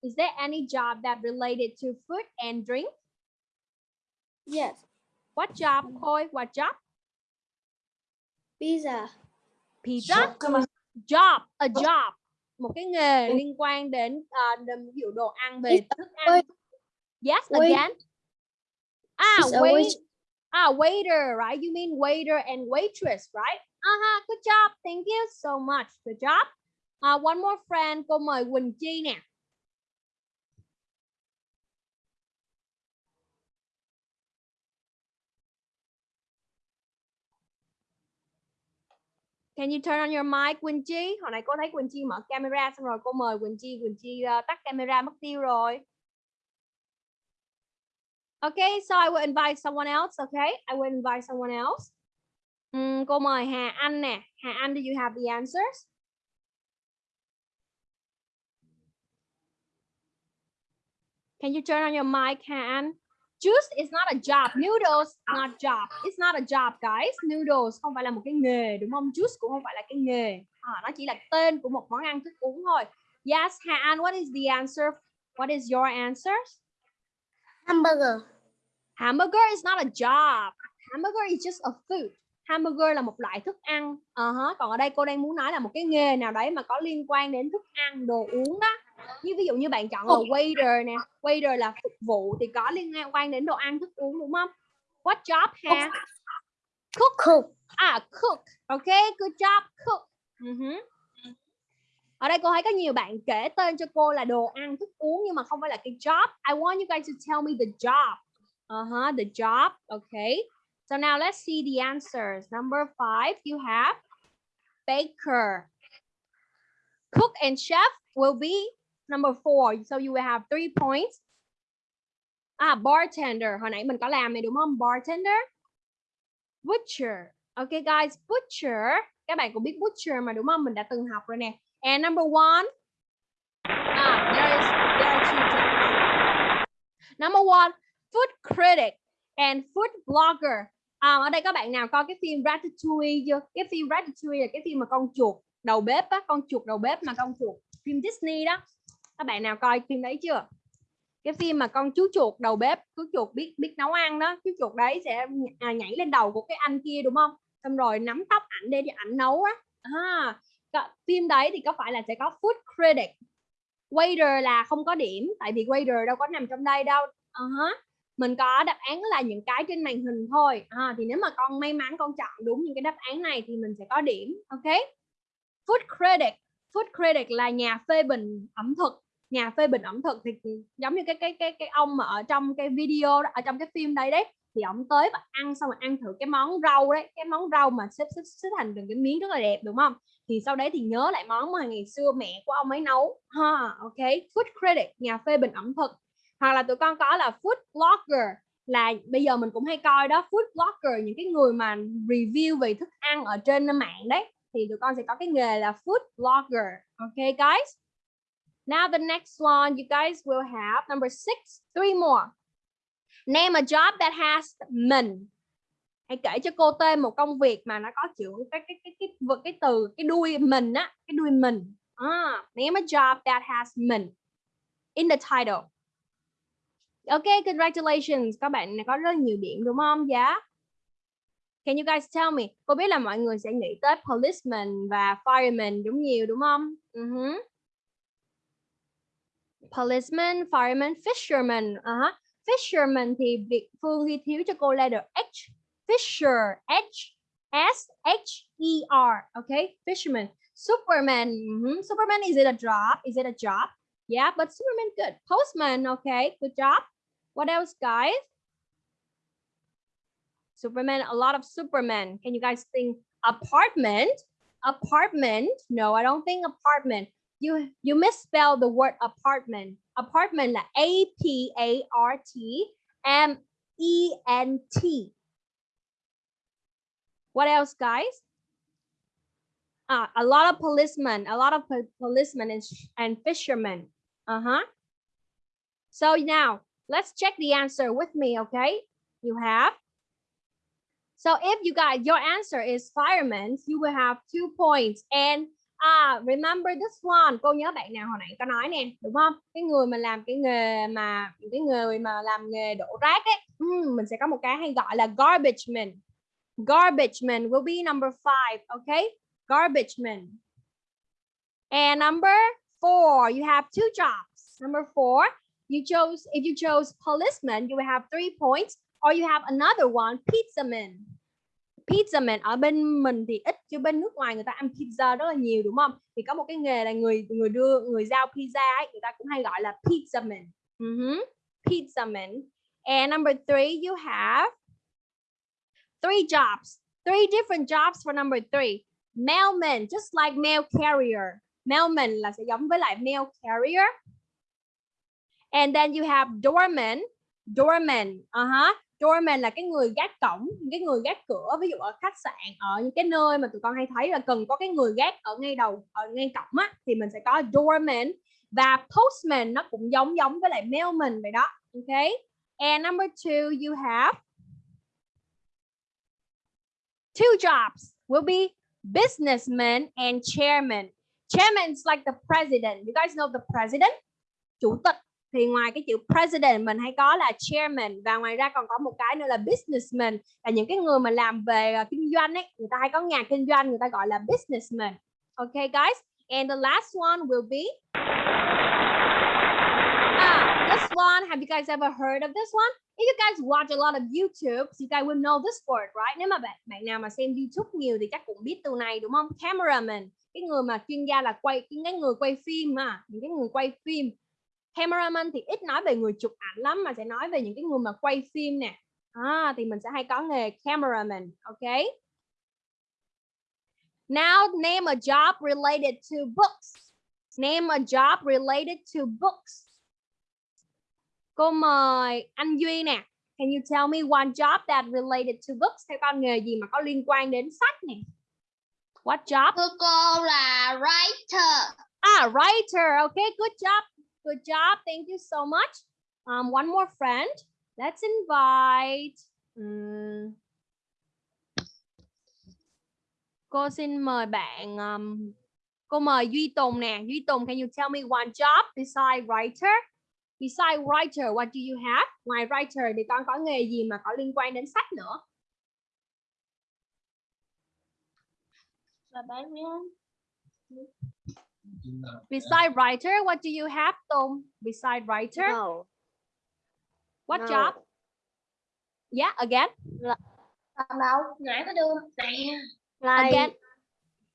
Is there any job that related to food and drink? Yes. What job, Khôi? What job? Pizza. Pizza? Job, a job. Một cái nghề liên quan đến uh, ví dụ đồ ăn về thức ăn. Yes, again. Ah, wait. Ah, waiter, right? You mean waiter and waitress, right? Uh-huh, good job. Thank you so much. Good job. Uh, one more friend, cô mời Quỳnh Chi nè. Can you turn on your mic, Quỳnh Chi? Hồi nãy cô thấy Quỳnh Chi mở camera xong rồi cô mời Quỳnh Chi. Quỳnh Chi uh, tắt camera mất tiêu rồi. Okay, so I will invite someone else, okay? I will invite someone else. Um, cô mời Hà Anh nè. Hà Anh, do you have the answers? Can you turn on your mic, Hà Anh? Juice is not a job. Noodles not job. It's not a job, guys. Noodles không phải là một cái nghề, đúng không? Juice cũng không phải là cái nghề. À, nó chỉ là tên của một món ăn thức uống thôi. Yes, Hà Anh, what is the answer? What is your answers? Hamburger. Hamburger is not a job. Hamburger is just a food hamburger là một loại thức ăn uh -huh. còn ở đây cô đang muốn nói là một cái nghề nào đấy mà có liên quan đến thức ăn đồ uống đó như ví dụ như bạn chọn là waiter nè waiter là phục vụ thì có liên quan đến đồ ăn thức uống đúng không? What job ha? Cook. Cook. à cook. Ok good job cook. Uh -huh. ở đây cô thấy có nhiều bạn kể tên cho cô là đồ ăn thức uống nhưng mà không phải là cái job. I want you guys to tell me the job. Uh -huh, the job. Okay So now let's see the answers. Number five, you have baker. Cook and chef will be number four. So you will have three points. Ah, bartender. Hồi nãy mình có làm này đúng không? Bartender. Butcher. Okay guys, butcher. Các bạn cũng biết butcher mà đúng không? Mình đã từng học rồi nè. And number one. Ah, there is there are two jobs. Number one, food critic and food blogger. À, ở đây các bạn nào coi cái phim Ratatouille chưa? Cái phim Ratatouille là cái phim mà con chuột đầu bếp á, con chuột đầu bếp mà con chuột phim Disney đó. Các bạn nào coi phim đấy chưa? cái phim mà con chú chuột đầu bếp chú chuột biết biết nấu ăn đó chú chuột đấy sẽ à, nhảy lên đầu của cái anh kia đúng không? Xong rồi nắm tóc ảnh để ảnh nấu á. À, phim đấy thì có phải là sẽ có food credit waiter là không có điểm tại vì waiter đâu có nằm trong đây đâu. Uh mình có đáp án là những cái trên màn hình thôi. À, thì nếu mà con may mắn con chọn đúng những cái đáp án này thì mình sẽ có điểm ok? Food credit food credit là nhà phê bình ẩm thực nhà phê bình ẩm thực thì ừ, giống như cái cái cái cái ông mà ở trong cái video đó, ở trong cái phim đây đấy thì ông tới và ăn xong rồi ăn thử cái món rau đấy cái món rau mà xếp xếp xếp thành từng cái miếng rất là đẹp đúng không? Thì sau đấy thì nhớ lại món mà ngày xưa mẹ của ông ấy nấu. Ha ok food critic nhà phê bình ẩm thực. Hoặc là tụi con có là food blogger là bây giờ mình cũng hay coi đó food blogger những cái người mà review về thức ăn ở trên mạng đấy thì tụi con sẽ có cái nghề là food blogger. Ok guys? Now the next one you guys will have number six three more name a job that has mình hãy kể cho cô tên một công việc mà nó có chữ cái cái cái cái cái, cái từ cái đuôi mình á cái đuôi mình à, name a job that has mình in the title Ok, congratulations. Các bạn có rất nhiều điểm đúng không? Dạ. Yeah. Can you guys tell me? Cô biết là mọi người sẽ nghĩ tới policeman và fireman đúng nhiều đúng không? Ừ uh -huh. Policeman, fireman, fisherman. Uh -huh. Fisherman thì Việt Phương ghi thiếu cho cô letter H. Fisher, H, S, H, E, R. Okay, fisherman. Superman. Uh -huh. Superman, is it a job? Is it a job? Yeah, but Superman good. Postman, okay, good job. What else, guys? Superman, a lot of Superman. Can you guys think apartment? Apartment? No, I don't think apartment. You you misspelled the word apartment. Apartment là A P A R T M E N T. What else, guys? Ah, a lot of policemen, a lot of po policemen and, and fishermen. Uh-huh. So now let's check the answer with me, okay? You have. So if you got your answer is fireman, you will have two points. And à, remember this one. Cô nhớ bạn nào hồi nãy có nói nè, đúng không? Cái người mà làm cái nghề mà cái người mà làm nghề đổ rác ấy, mình sẽ có một cái hay gọi là garbage man. Garbage man will be number five, okay? Garbage man. And number four, you have two jobs. Number four, you chose if you chose policeman you will have three points or you have another one pizza man pizza man ở bên mình thì ít, chứ bên nước ngoài người ta ăn pizza rất là nhiều, đúng không thì có một cái nghề là người người đưa, người giao pizza ấy, người ta cũng hay gọi là pizza man ừ uh -huh. pizza man and number three, you have three jobs three different jobs for number three mailman, just like mail carrier mailman là sẽ giống với lại mail carrier And then you have doorman. Doorman. Uh-huh. Doorman là cái người gác cổng, cái người gác cửa. Ví dụ ở khách sạn, ở những cái nơi mà tụi con hay thấy là cần có cái người gác ở ngay đầu, ở ngay cổng á. Thì mình sẽ có doorman. Và postman nó cũng giống giống với lại mailman vậy đó. Okay. And number two, you have two jobs will be businessman and chairman. Chairman is like the president. You guys know the president? Chủ tịch thì ngoài cái chữ president mình hay có là chairman và ngoài ra còn có một cái nữa là businessman. Là những cái người mà làm về à, kinh doanh ấy người ta hay có nhà kinh doanh người ta gọi là businessman. Okay guys? And the last one will be ah, this one have you guys ever heard of this one? If you guys watch a lot of YouTube you guys will know this word right? Nếu mà bạn bạn nào mà xem YouTube nhiều thì chắc cũng biết từ này đúng không? Cameraman cái người mà chuyên gia là quay những cái người quay phim mà những cái người quay phim cameraman thì ít nói về người chụp ảnh lắm mà sẽ nói về những cái người mà quay phim nè. À, thì mình sẽ hay có nghề cameraman ok? Now name a job related to books. Name a job related to books. Cô mời anh Duy nè. Can you tell me one job that related to books? Theo con nghề gì mà có liên quan đến sách nè? What job? Thưa cô là writer. ah writer okay good job Good job. Thank you so much. Um, one more friend. Let's invite. Um, cô xin mời bạn. Um, cô mời Duy Tùng nè. Duy Tùng, can you tell me one job beside writer? Besides writer, what do you have? Ngoài writer thì con có nghề gì mà có liên quan đến sách nữa? Là bán miếng. Besides writer, what do you have, Tùng? Besides writer, No. what no. job? Yeah, again, Còn đâu? Nãy có đưa nè. again,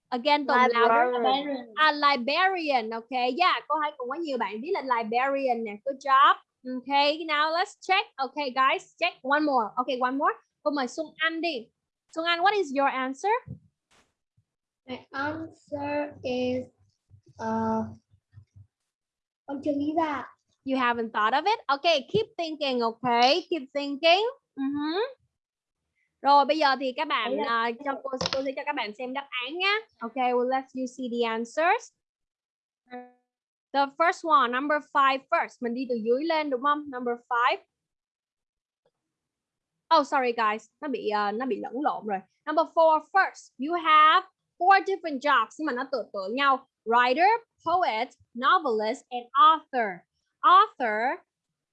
again, Tùng louder. Librarian. A librarian, okay. Yeah, cô thấy cũng có nhiều bạn viết là librarian nè. Good job. Okay, now let's check. Okay, guys, check one more. Okay, one more. Cô mời Xuân Anh đi. Xuân Anh, what is your answer? My answer is uh con chưa nghĩ ra. You haven't thought of it? Okay, keep thinking, okay? Keep thinking. Mhm. Rồi bây giờ thì các bạn à, cho cô cô sẽ cho các bạn xem đáp án nhé. Okay, well let's you see the answers. The first one, number five first. Mình đi từ dưới lên đúng không? Number five. Oh, sorry guys, nó bị à, nó bị lẫn lộn rồi. Number four first. You have four different jobs nhưng mà nó tựa tựa nhau. Writer, poet, novelist and author. Author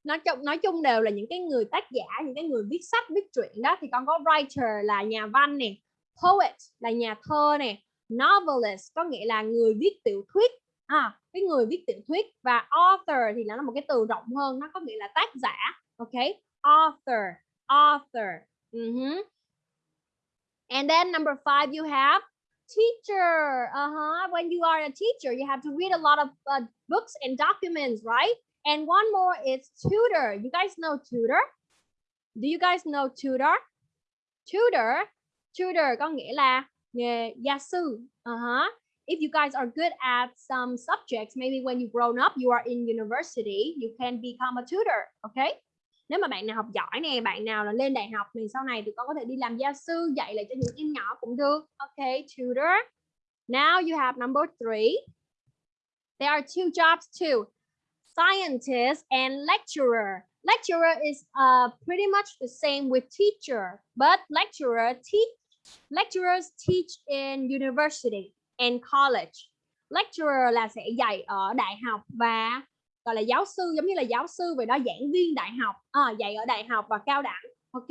nói chung nói chung đều là những cái người tác giả những cái người viết sách viết truyện đó thì con có writer là nhà văn nè poet là nhà thơ nè novelist có nghĩa là người viết tiểu thuyết à cái người viết tiểu thuyết và author thì nó là một cái từ rộng hơn nó có nghĩa là tác giả ok author author Mhm. and then number five you have teacher uh-huh when you are a teacher you have to read a lot of uh, books and documents right And one more is tutor. You guys know tutor? Do you guys know tutor? Tutor, tutor có nghĩa là nghề gia sư. Uh-huh. If you guys are good at some subjects, maybe when you grown up, you are in university, you can become a tutor. Okay? Nếu mà bạn nào học giỏi nè, bạn nào là lên đại học thì sau này thì con có thể đi làm gia sư, dạy lại cho những em nhỏ cũng được. Okay, tutor. Now you have number three. There are two jobs too scientist and lecturer. Lecturer is uh, pretty much the same with teacher, but lecturer teach lecturers teach in university and college. Lecturer là sẽ dạy ở đại học và gọi là giáo sư giống như là giáo sư về đó giảng viên đại học à, dạy ở đại học và cao đẳng ok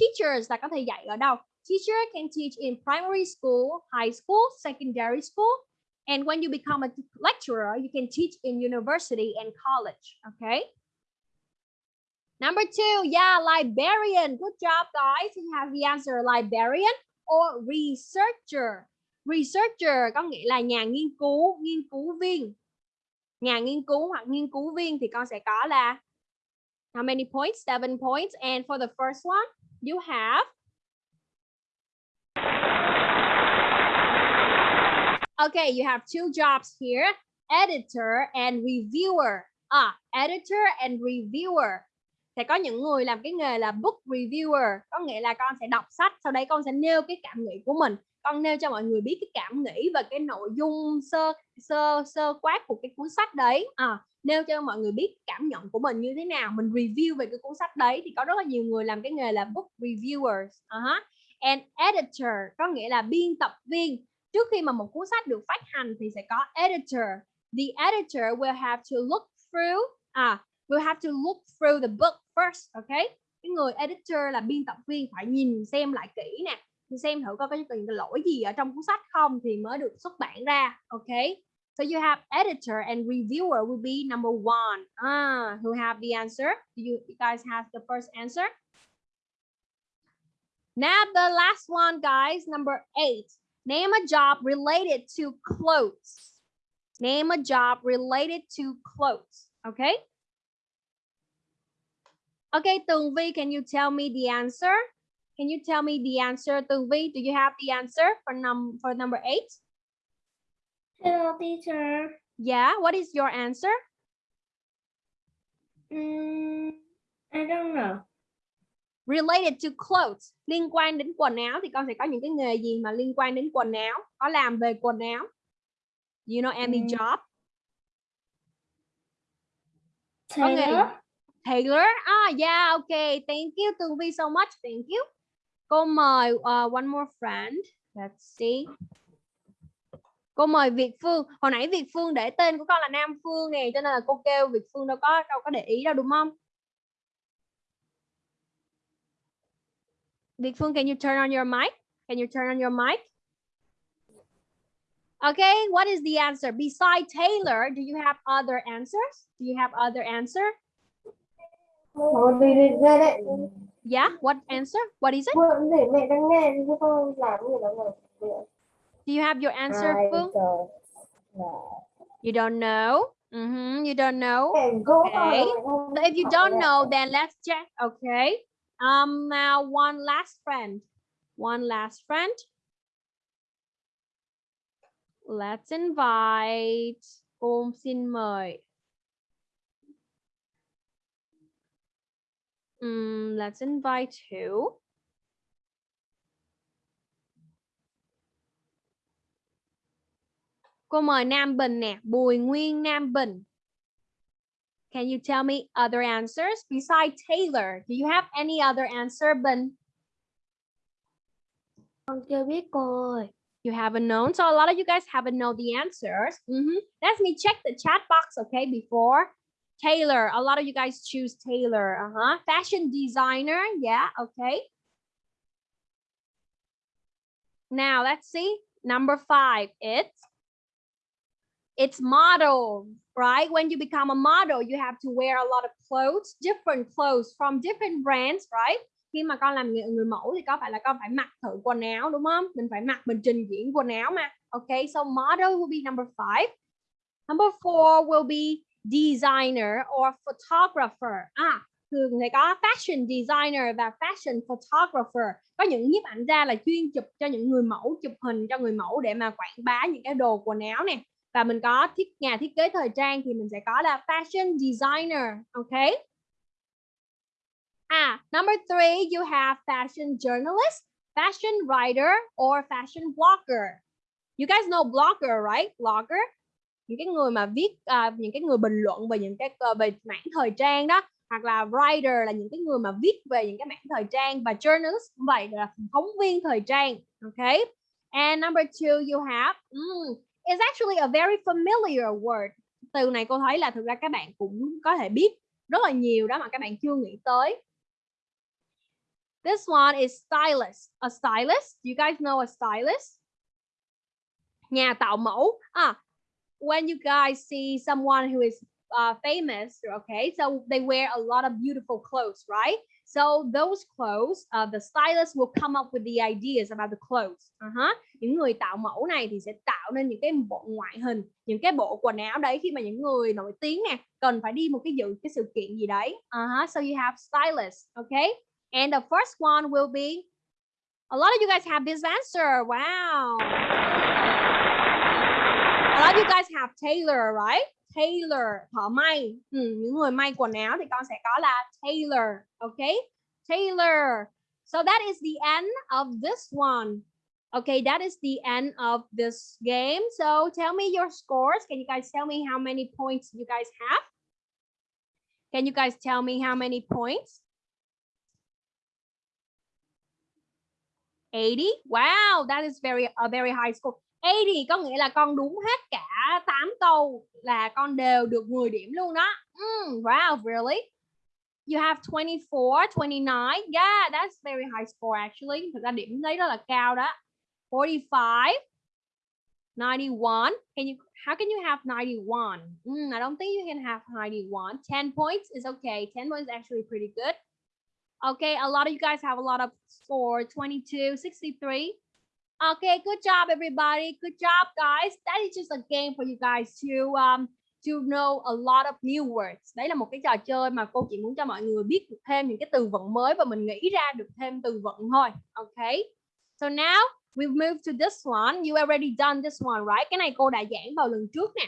teachers là có thể dạy ở đâu teacher can teach in primary school high school secondary school And when you become a lecturer, you can teach in university and college. Okay. Number two, yeah, librarian. Good job, guys. You have the answer librarian or researcher. Researcher có nghĩa là nhà nghiên cứu, nghiên cứu viên. Nhà nghiên cứu hoặc nghiên cứu viên thì con sẽ có là how many points? Seven points. And for the first one, you have Okay, you have two jobs here, editor and reviewer. À, editor and reviewer. Sẽ có những người làm cái nghề là book reviewer, có nghĩa là con sẽ đọc sách, sau đấy con sẽ nêu cái cảm nghĩ của mình. Con nêu cho mọi người biết cái cảm nghĩ và cái nội dung sơ sơ sơ quát của cái cuốn sách đấy. À, nêu cho mọi người biết cảm nhận của mình như thế nào, mình review về cái cuốn sách đấy thì có rất là nhiều người làm cái nghề là book reviewers. Uh-huh. And editor có nghĩa là biên tập viên trước khi mà một cuốn sách được phát hành thì sẽ có editor. The editor will have to look through à will have to look through the book first, okay? Cái người editor là biên tập viên phải nhìn xem lại kỹ nè, xem thử coi có những cái lỗi gì ở trong cuốn sách không thì mới được xuất bản ra, ok? So you have editor and reviewer will be number one. Ah, who have the answer? Do you, you guys have the first answer? Now the last one, guys, number eight. Name a job related to clothes. Name a job related to clothes. Okay. Okay, Tường Vi, can you tell me the answer? Can you tell me the answer, Tường Vi? Do you have the answer for num for number eight? Hello teacher. Yeah. What is your answer? Mm, I don't know. Related to clothes. Liên quan đến quần áo thì con sẽ có những cái nghề gì mà liên quan đến quần áo? Có làm về quần áo? You know any Mm. job? Taylor. Taylor. Ah, yeah, okay. Thank you, Tường Vi, so much. Thank you. Cô mời uh, one more friend. Let's see. Cô mời Việt Phương. Hồi nãy Việt Phương để tên của con là Nam Phương nè, cho nên là cô kêu Việt Phương đâu có đâu có để ý đâu đúng không? Việt Phương, can you turn on your mic? Can you turn on your mic? Okay, what is the answer? Beside Taylor, do you have other answers? Do you have other answer? Yeah, what answer? What is it? để mẹ đang nghe chứ con làm gì đâu Do you have your answer, Phương? You don't know? Mhm, you don't know? Okay. So if you don't know, then let's check. Okay. Um, now one last friend. One last friend. Let's invite. Cô xin mời. Um, let's invite who? Cô mời Nam Bình nè, Bùi Nguyên Nam Bình. Can you tell me other answers besides Taylor? Do you have any other answer, Bình? Con chưa biết cô ơi. You haven't known. So a lot of you guys haven't know the answers. Mhm. Let me check the chat box, okay, before. Taylor, a lot of you guys choose Taylor. Uh-huh. Fashion designer, yeah, okay. Now let's see. Number five, it's it's model, right? When you become a model, you have to wear a lot of clothes, different clothes from different brands, right? Khi mà con làm người, người mẫu thì có phải là con phải mặc thử quần áo đúng không? Mình phải mặc mình trình diễn quần áo mà. Okay, so model will be number five. Number four will be designer or photographer. À, thường thì có fashion designer và fashion photographer. Có những nhiếp ảnh gia là chuyên chụp cho những người mẫu, chụp hình cho người mẫu để mà quảng bá những cái đồ quần áo nè. Và mình có thiết nhà thiết kế thời trang thì mình sẽ có là fashion designer ok? À number three you have fashion journalist fashion writer or fashion blogger. You guys know blogger right? Blogger? Những cái người mà viết uh, những cái người bình luận về những cái uh, về mảng thời trang đó hoặc là writer là những cái người mà viết về những cái mảng thời trang và journalist cũng vậy là phóng viên thời trang ok and number two you have mm, is actually a very familiar word. Từ này cô thấy là thực ra các bạn cũng có thể biết rất là nhiều đó mà các bạn chưa nghĩ tới. This one is stylist. A stylist. You guys know a stylist? Nhà tạo mẫu. à when you guys see someone who is uh, famous, okay, so they wear a lot of beautiful clothes, right? So those clothes, uh, the stylist will come up with the ideas about the clothes. Uh -huh. Những người tạo mẫu này thì sẽ tạo nên những cái bộ ngoại hình, những cái bộ quần áo đấy khi mà những người nổi tiếng nè cần phải đi một cái dự cái sự kiện gì đấy. Uh -huh. So you have stylist, okay? And the first one will be a lot of you guys have this answer. Wow. A lot of you guys have tailor, right? tailor thợ may. Ừ, những người may quần áo thì con sẽ có là tailor okay tailor so that is the end of this one. Okay that is the end of this game. So tell me your scores. Can you guys tell me how many points you guys have? Can you guys tell me how many points? 80 wow that is very a very high score. 80 có nghĩa là con đúng hết cả 8 câu là con đều được 10 điểm luôn đó. Mm, wow, really? You have 24, 29. Yeah, that's very high score actually. Thực ra điểm đấy rất là cao đó. 45, 91. Can you how can you have 91? Mm, I don't think you can have 91. 10 points is okay. 10 points is actually pretty good. Okay, a lot of you guys have a lot of score. 22, 63. Okay, good job, everybody. Good job, guys. That is just a game for you guys to um to know a lot of new words. Đấy là một cái trò chơi mà cô chỉ muốn cho mọi người biết được thêm những cái từ vựng mới và mình nghĩ ra được thêm từ vựng thôi. Okay. So now we move to this one. You already done this one, right? Cái này cô đã giảng vào lần trước nè.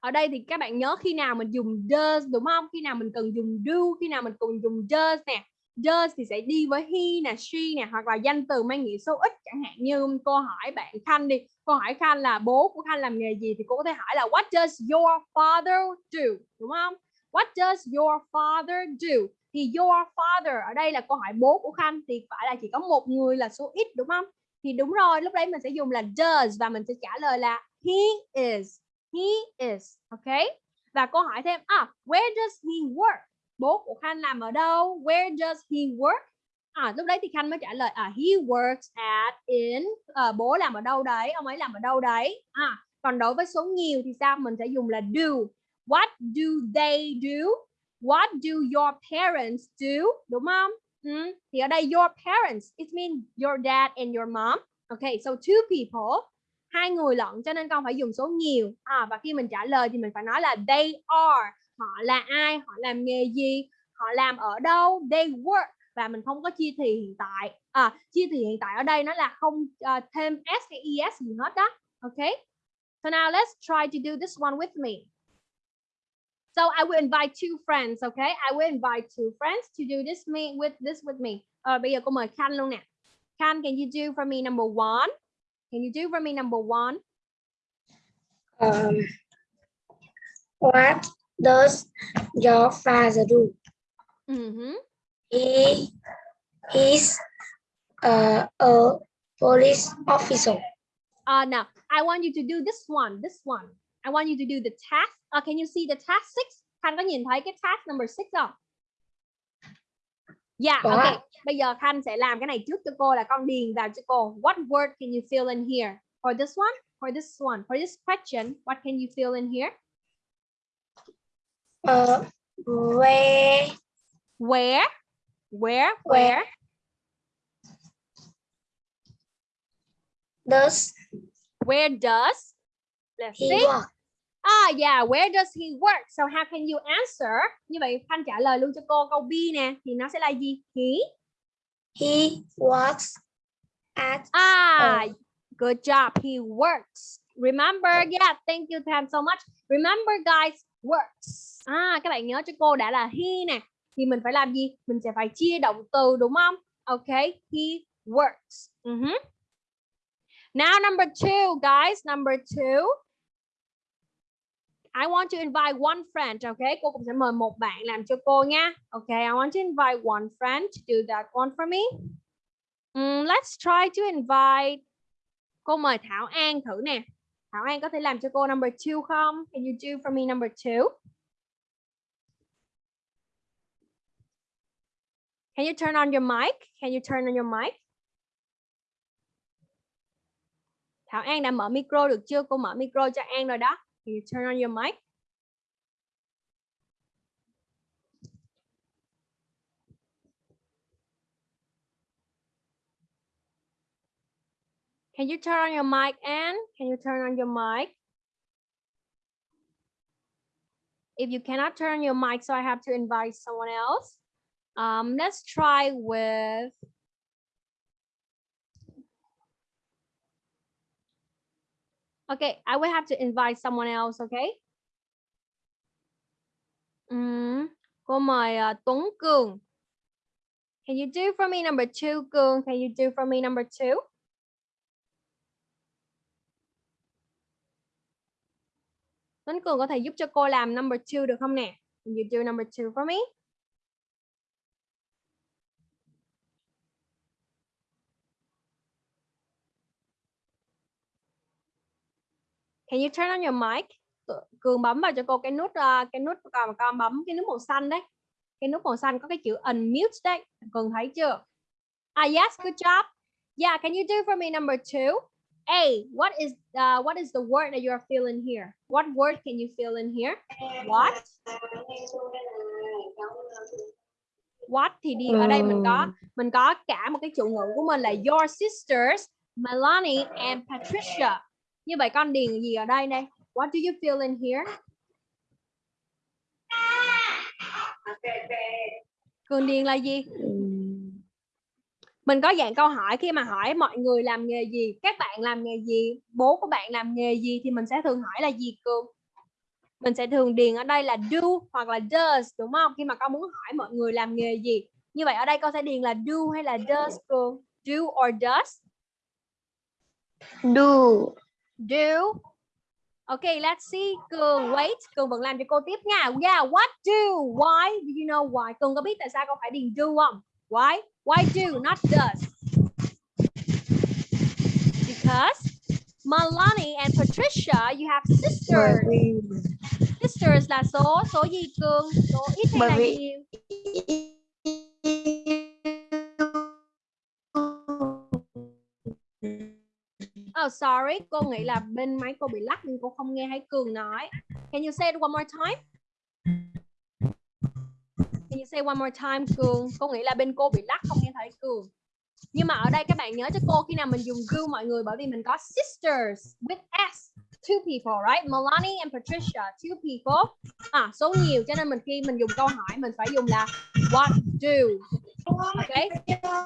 Ở đây thì các bạn nhớ khi nào mình dùng does đúng không? Khi nào mình cần dùng do, khi nào mình cần dùng does nè does thì sẽ đi với he nè, she nè, hoặc là danh từ mang nghĩa số ít chẳng hạn. Như cô hỏi bạn Khanh đi, cô hỏi Khanh là bố của Khanh làm nghề gì thì cô có thể hỏi là, what does your father do? Đúng không? What does your father do? Thì your father ở đây là câu hỏi bố của Khanh, thì phải là chỉ có một người là số ít, đúng không? Thì đúng rồi, lúc đấy mình sẽ dùng là does và mình sẽ trả lời là, he is. He is, ok? Và câu hỏi thêm à where does he work? Bố của Khanh làm ở đâu? Where does he work? À lúc đấy thì Khanh mới trả lời à he works at in à, bố làm ở đâu đấy? Ông ấy làm ở đâu đấy? À còn đối với số nhiều thì sao? Mình sẽ dùng là do. What do they do? What do your parents do? Đúng không? Ừ. thì ở đây your parents it means your dad and your mom. Okay so two people. Hai người lận cho nên con phải dùng số nhiều. À, và khi mình trả lời thì mình phải nói là they are họ là ai họ làm nghề gì họ làm ở đâu they work. Và mình không có chia thì hiện tại. À, chia thì hiện tại ở đây nó là không uh, thêm s hay es gì hết đó. Okay so now let's try to do this one with me. So I will invite two friends okay I will invite two friends to do this me with this with me. Uh, bây giờ cô mời Khan luôn nè. Khan can you do for me number one? Can you do for me number one? Um, what? Does your father do? uh -huh. He is uh, a police officer. Uh, now, I want you to do this one, this one. I want you to do the task. Uh, can you see the task six? Khanh có nhìn thấy cái task number six không? Yeah, Có. okay. Bây giờ Khanh sẽ làm cái này trước cho cô là con điền vào cho cô. What word can you fill in here? For this one? For this one? For this question, what can you fill in here? Uh, where Where? Where? Where? Does Where does? Let's he see. work? Ah, yeah, where does he work? So how can you answer? Như vậy Khanh trả lời luôn cho cô câu B nè, thì nó sẽ là gì? He. He works at Ah, good job. He works. Remember, yeah, thank you Tham so much. Remember guys, works. À, các bạn nhớ cho cô đã là he nè. Thì mình phải làm gì? Mình sẽ phải chia động từ đúng không? Okay, he works. Mhm. Now number two, guys, number two. I want to invite one friend, okay? Cô cũng sẽ mời một bạn làm cho cô nha. Okay, I want to invite one friend to do that one for me. Mm, let's try to invite. Cô mời Thảo An thử nè. Thảo An có thể làm cho cô number two không? Can you do for me number two? Can you turn on your mic? Can you turn on your mic? Thảo An đã mở micro được chưa? Cô mở micro cho An rồi đó. Can you turn on your mic? Can you turn on your mic, Anne? Can you turn on your mic? If you cannot turn your mic, so I have to invite someone else. Um, let's try with Okay, I will have to invite someone else, okay? Ừm, cô mời uh, Tuấn Cường. Can you do for me number two, Cường? Can you do for me number two? Tuấn Cường có thể giúp cho cô làm number two được không nè? Can you do number two for me? Can you turn on your mic? Cường bấm vào cho cô cái nút ờ, cái nút còn con bấm cái nút màu xanh đấy. Cái nút màu xanh có cái chữ unmute đấy. Cường thấy chưa? Ah yes, good job. Yeah, can you do for me number two? A, what is uh, what is the word that you are feeling here? What word can you fill in here? What? What thì đi ở đây mình có mình có cả một cái chủ ngữ của mình là your sisters Melanie and Patricia. Như vậy con điền gì ở đây đây? What do you feel in here? Cường điền là gì? Mình có dạng câu hỏi khi mà hỏi mọi người làm nghề gì, các bạn làm nghề gì, bố của bạn làm nghề gì thì mình sẽ thường hỏi là gì Cường? Mình sẽ thường điền ở đây là do hoặc là does đúng không? Khi mà con muốn hỏi mọi người làm nghề gì. Như vậy ở đây con sẽ điền là do hay là does Cường? Do or does? do Do. Okay, let's see. Cường, wait. Cường vẫn làm cho cô tiếp nha. Yeah, what do? Why? Do you know why? Cường có biết tại sao con phải điền do không? Why? Why do, not does? because Melanie and Patricia, you have sisters. Sisters là số số gì Cương? Số ít hay Bởi là vì- nhiều? Oh sorry, cô nghĩ là bên máy cô bị lắc nên cô không nghe thấy Cường nói. Can you say it one more time? You say one more time, Cường? Cô nghĩ là bên cô bị lắc không nghe thấy? Cường. Nhưng mà ở đây các bạn nhớ cho cô, khi nào mình dùng you mọi người, bởi vì mình có sisters with s, two people, right? Melanie and Patricia, two people. À số nhiều, cho nên mình khi mình dùng câu hỏi, mình phải dùng là what do. Okay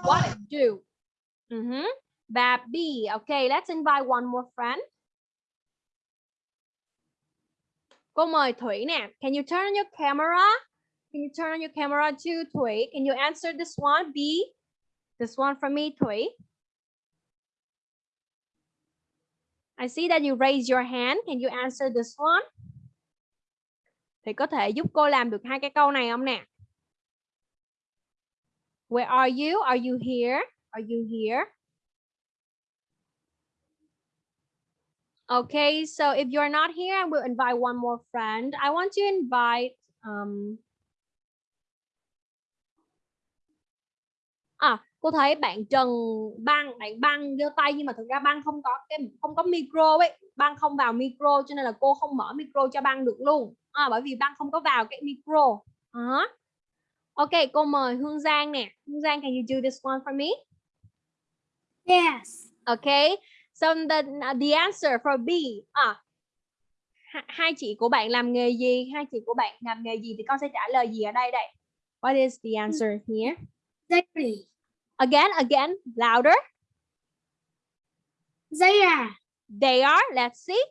what do. Ừ uh huh. và B okay let's invite one more friend. Cô mời Thủy nè. Can you turn on your camera? Can you turn on your camera to Thủy can you answer this one B this one from me Thủy I see that you raise your hand. Can you answer this one? Thì có thể giúp cô làm được hai cái câu này không nè? Where are you? Are you here? Are you here? Okay, so if you're not here, I will invite one more friend. I want to invite um À, cô thấy bạn Trần Băng, bạn Băng giơ tay nhưng mà thực ra Băng không có cái không có micro ấy, Băng không vào micro cho nên là cô không mở micro cho Băng được luôn. À, bởi vì Băng không có vào cái micro. À. Ok, cô mời Hương Giang nè. Hương Giang, can you do this one for me? Yes. Okay, so the the answer for B. À, ha- hai chị của bạn làm nghề gì? Hai chị của bạn làm nghề gì thì con sẽ trả lời gì ở đây đây? What is the answer here? Dairy. Again, again, louder. They are. They are. Let's see.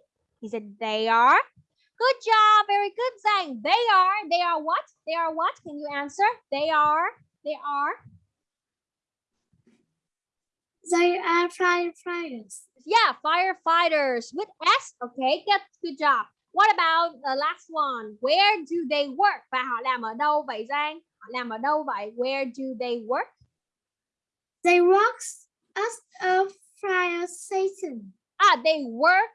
He said they are. Good job. Very good, Zhang. They are. They are what? They are what? Can you answer? They are. They are. They are firefighters. Yeah, firefighters with S. Okay, good, good job. What about the last one? Where do they work? Và họ làm ở đâu vậy Giang? Họ làm ở đâu vậy? Where do they work? They work at a fire station. Ah, they work.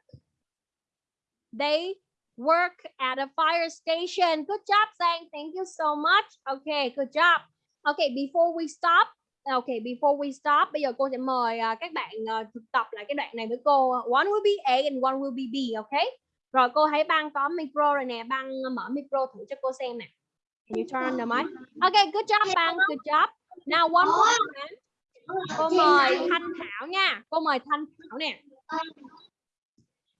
They work at a fire station. Good job, Zhang. Thank you so much. Okay, good job. Okay, before we stop, okay, before we stop, bây giờ cô sẽ mời à, các bạn à, thực tập lại cái đoạn này với cô. One will be A and one will be B, okay? Rồi cô thấy băng có micro rồi nè, băng mở micro thử cho cô xem nè. Can you turn on the mic? Okay, good job, băng. Good job. Now one more time. Cô mời Thanh Thảo nha. Cô mời Thanh Thảo nè.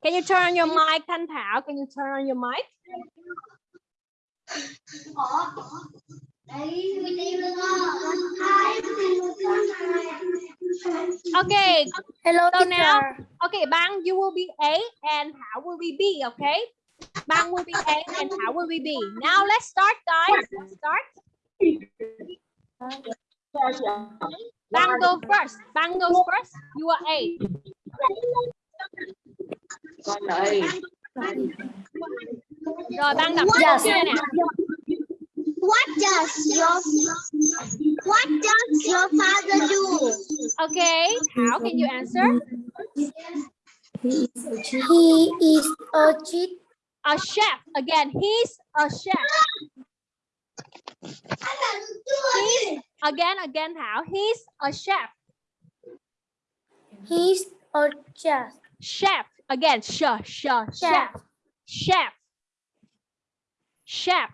Can you turn on your mic, Thanh Thảo? Can you turn on your mic? Okay, Hello, So now- okay, Bang, you will be A and Thảo will be B, okay? Bang will be A and Thảo will be B. Now let's start, guys. Let's start. Bang go first. Bang goes first. You are A. con đây Rồi Bang đọc Yes. nè. What does your What does your father do? Okay, how can you answer? He is a cheat. A chef. Again, he's a chef. He's, again, again, Thảo. He's a chef. He's a chef. Chef. Again, sh, sh, chef. Chef. Chef.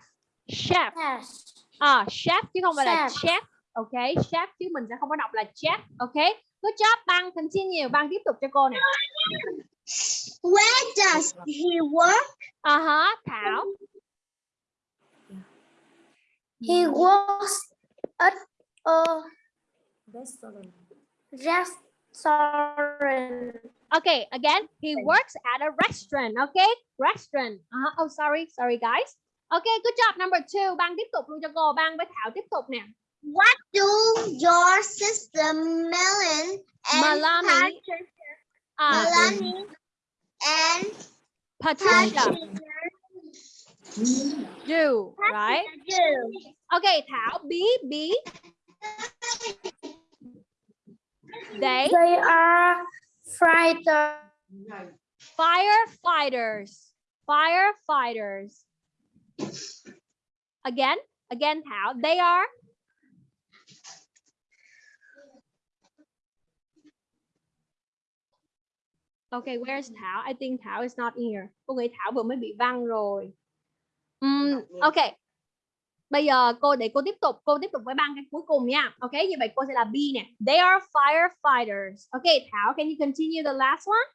Chef. Yes. À, chef chứ không phải là Chef. chef. Ok, chef chứ mình sẽ không có đọc là chef. Ok. Good job, Băng. Continue. Băng tiếp tục cho cô nè. Where does he work? À hả, Thảo. He works at a restaurant. Okay, again, he works at a restaurant. Okay, restaurant. Uh Oh, sorry, sorry, guys. Okay, good job. Number two. Băng tiếp tục luôn cho cô. Băng với Thảo tiếp tục nè. What do your sister Melon and Melanie. Patricia, À, Melanie and Patricia Patricia do, right? do? Okay, Thảo, B, B. They, They are Firefighter. Firefighters. Firefighters. Again, again, Thảo. They are Okay, where's Thảo? I think Thảo is not here. Cô nghĩ Thảo vừa mới bị văng rồi. Um, ok. Bây giờ cô để cô tiếp tục, cô tiếp tục với băng cái cuối cùng nha. Ok, như vậy cô sẽ là B nè. They are firefighters. Ok, Thảo, can you continue the last one?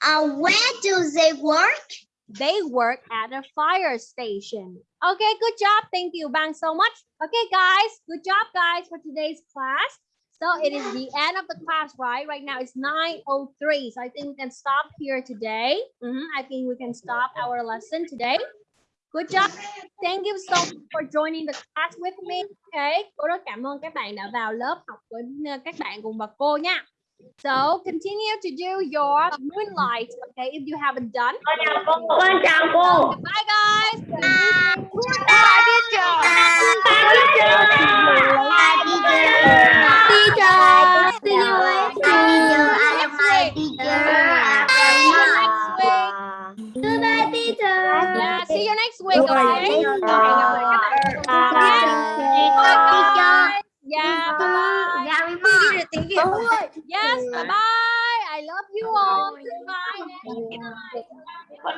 Uh, where do they work? They work at a fire station. Okay, good job. Thank you, Bang, so much. Okay, guys, good job, guys, for today's class. So it is the end of the class, right? Right now it's 9.03. So I think we can stop here today. Mhm, I think we can stop our lesson today. Good job. Thank you so much for joining the class with me. Okay. Cô rất cảm ơn các bạn đã vào lớp học với uh, các bạn cùng bà cô nha. So continue to do your moonlight. Okay, if you haven't done. con chào cô Bye guys. Good evening. Bye, teacher. Bye, teacher. Bye, teacher. Teacher. Teacher. I am my teacher. Goodbye, teacher. Yeah, see you next week. Okay. Bye. Okay, gặp lại các bạn. Bye guys. Yeah, bye bye. Dạ, bye bye. Việt Yes, bye bye. I love you all. Goodbye. night.